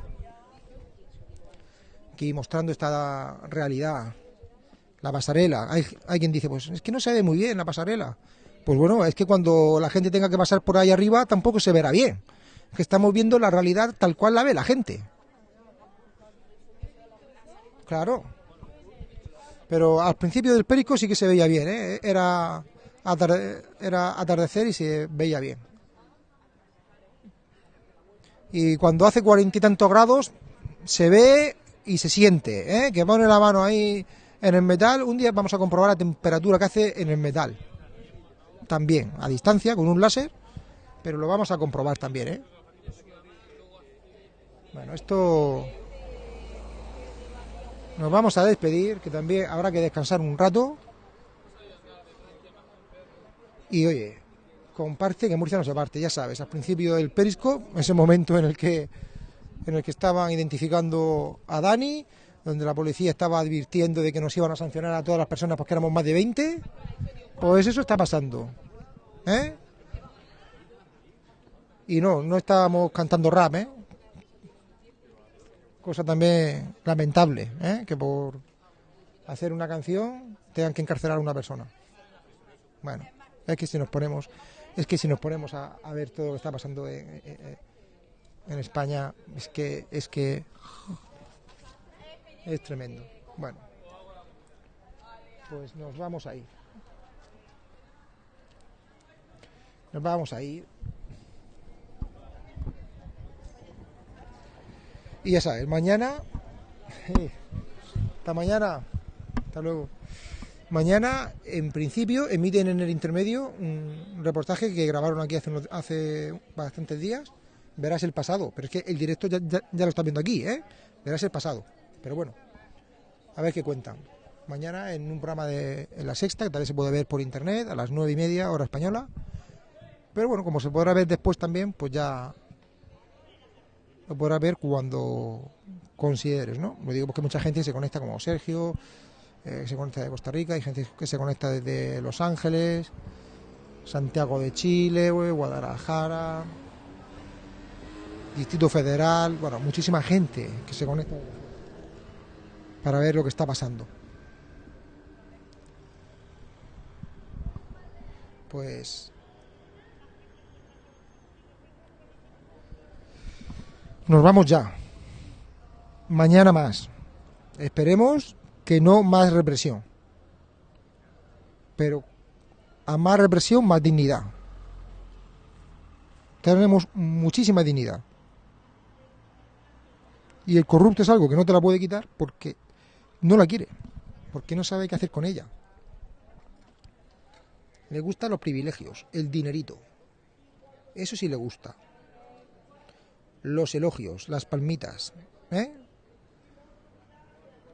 Aquí mostrando esta realidad. La pasarela. Hay, quien dice, pues es que no se ve muy bien la pasarela. Pues bueno, es que cuando la gente tenga que pasar por ahí arriba tampoco se verá bien. que estamos viendo la realidad tal cual la ve la gente. Claro. Pero al principio del Perico sí que se veía bien, ¿eh? era, era atardecer y se veía bien. Y cuando hace cuarenta y tantos grados, se ve y se siente, ¿eh? que pone la mano ahí en el metal. Un día vamos a comprobar la temperatura que hace en el metal. También, a distancia, con un láser, pero lo vamos a comprobar también. ¿eh? Bueno, esto nos vamos a despedir, que también habrá que descansar un rato. Y oye, comparte que Murcia no se parte, ya sabes, al principio del Perisco, ese momento en el que en el que estaban identificando a Dani, donde la policía estaba advirtiendo de que nos iban a sancionar a todas las personas porque éramos más de 20, pues eso está pasando. ¿Eh? Y no, no estábamos cantando rap, ¿eh? Cosa también lamentable, ¿eh? que por hacer una canción tengan que encarcelar a una persona. Bueno, es que si nos ponemos, es que si nos ponemos a, ver todo lo que está pasando en, en, España, es que es que es tremendo. Bueno, pues nos vamos a ir. Nos vamos a ir. Y ya sabes, mañana. Hasta mañana. Hasta luego. Mañana, en principio, emiten en el intermedio un reportaje que grabaron aquí hace, hace bastantes días. Verás el pasado, pero es que el directo ya, lo está viendo aquí, ¿eh? Verás el pasado. Pero bueno, a ver qué cuentan. Mañana en un programa de La Sexta, que tal vez se puede ver por internet, a las nueve y media, hora española. Pero bueno, como se podrá ver después también, pues ya lo podrás ver cuando consideres, ¿no? Lo digo porque mucha gente se conecta como Sergio, eh, se conecta de Costa Rica, hay gente que se conecta desde Los Ángeles, Santiago de Chile, Guadalajara, Distrito Federal, bueno, muchísima gente que se conecta para ver lo que está pasando. Pues Nos vamos ya. Mañana más. Esperemos que no más represión. Pero a más represión, más dignidad. Tenemos muchísima dignidad. Y el corrupto es algo que no te la puede quitar porque no la quiere. Porque no sabe qué hacer con ella. Le gustan los privilegios, el dinerito. Eso sí le gusta. Los elogios, las palmitas. ¿eh?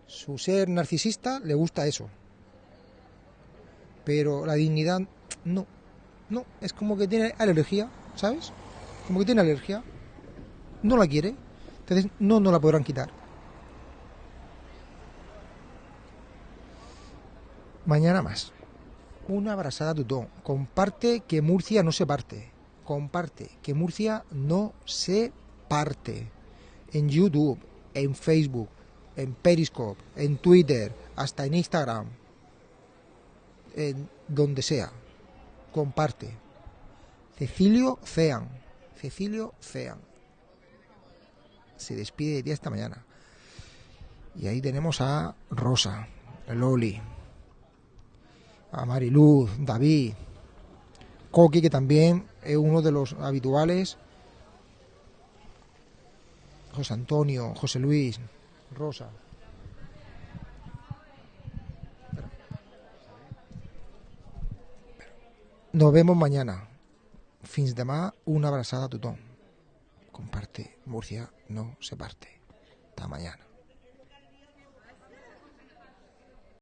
Su ser narcisista le gusta eso. Pero la dignidad, no. No, es como que tiene alergia, ¿sabes? Como que tiene alergia. No la quiere. Entonces no, no la podrán quitar. Mañana más. Una abrazada tutón. Comparte que Murcia no se parte. Comparte que Murcia no se parte. En YouTube, en Facebook, en Periscope, en Twitter, hasta en Instagram. En donde sea. Comparte. Cecilio Cean. Cecilio Cean. Se despide de ti esta mañana. Y ahí tenemos a Rosa, Loli, a Mariluz, David, Coqui, que también es uno de los habituales, José Antonio, José Luis, Rosa. Nos vemos mañana. Fins demà, una abraçada a tothom. Comparte, Murcia no se parte. Hasta mañana.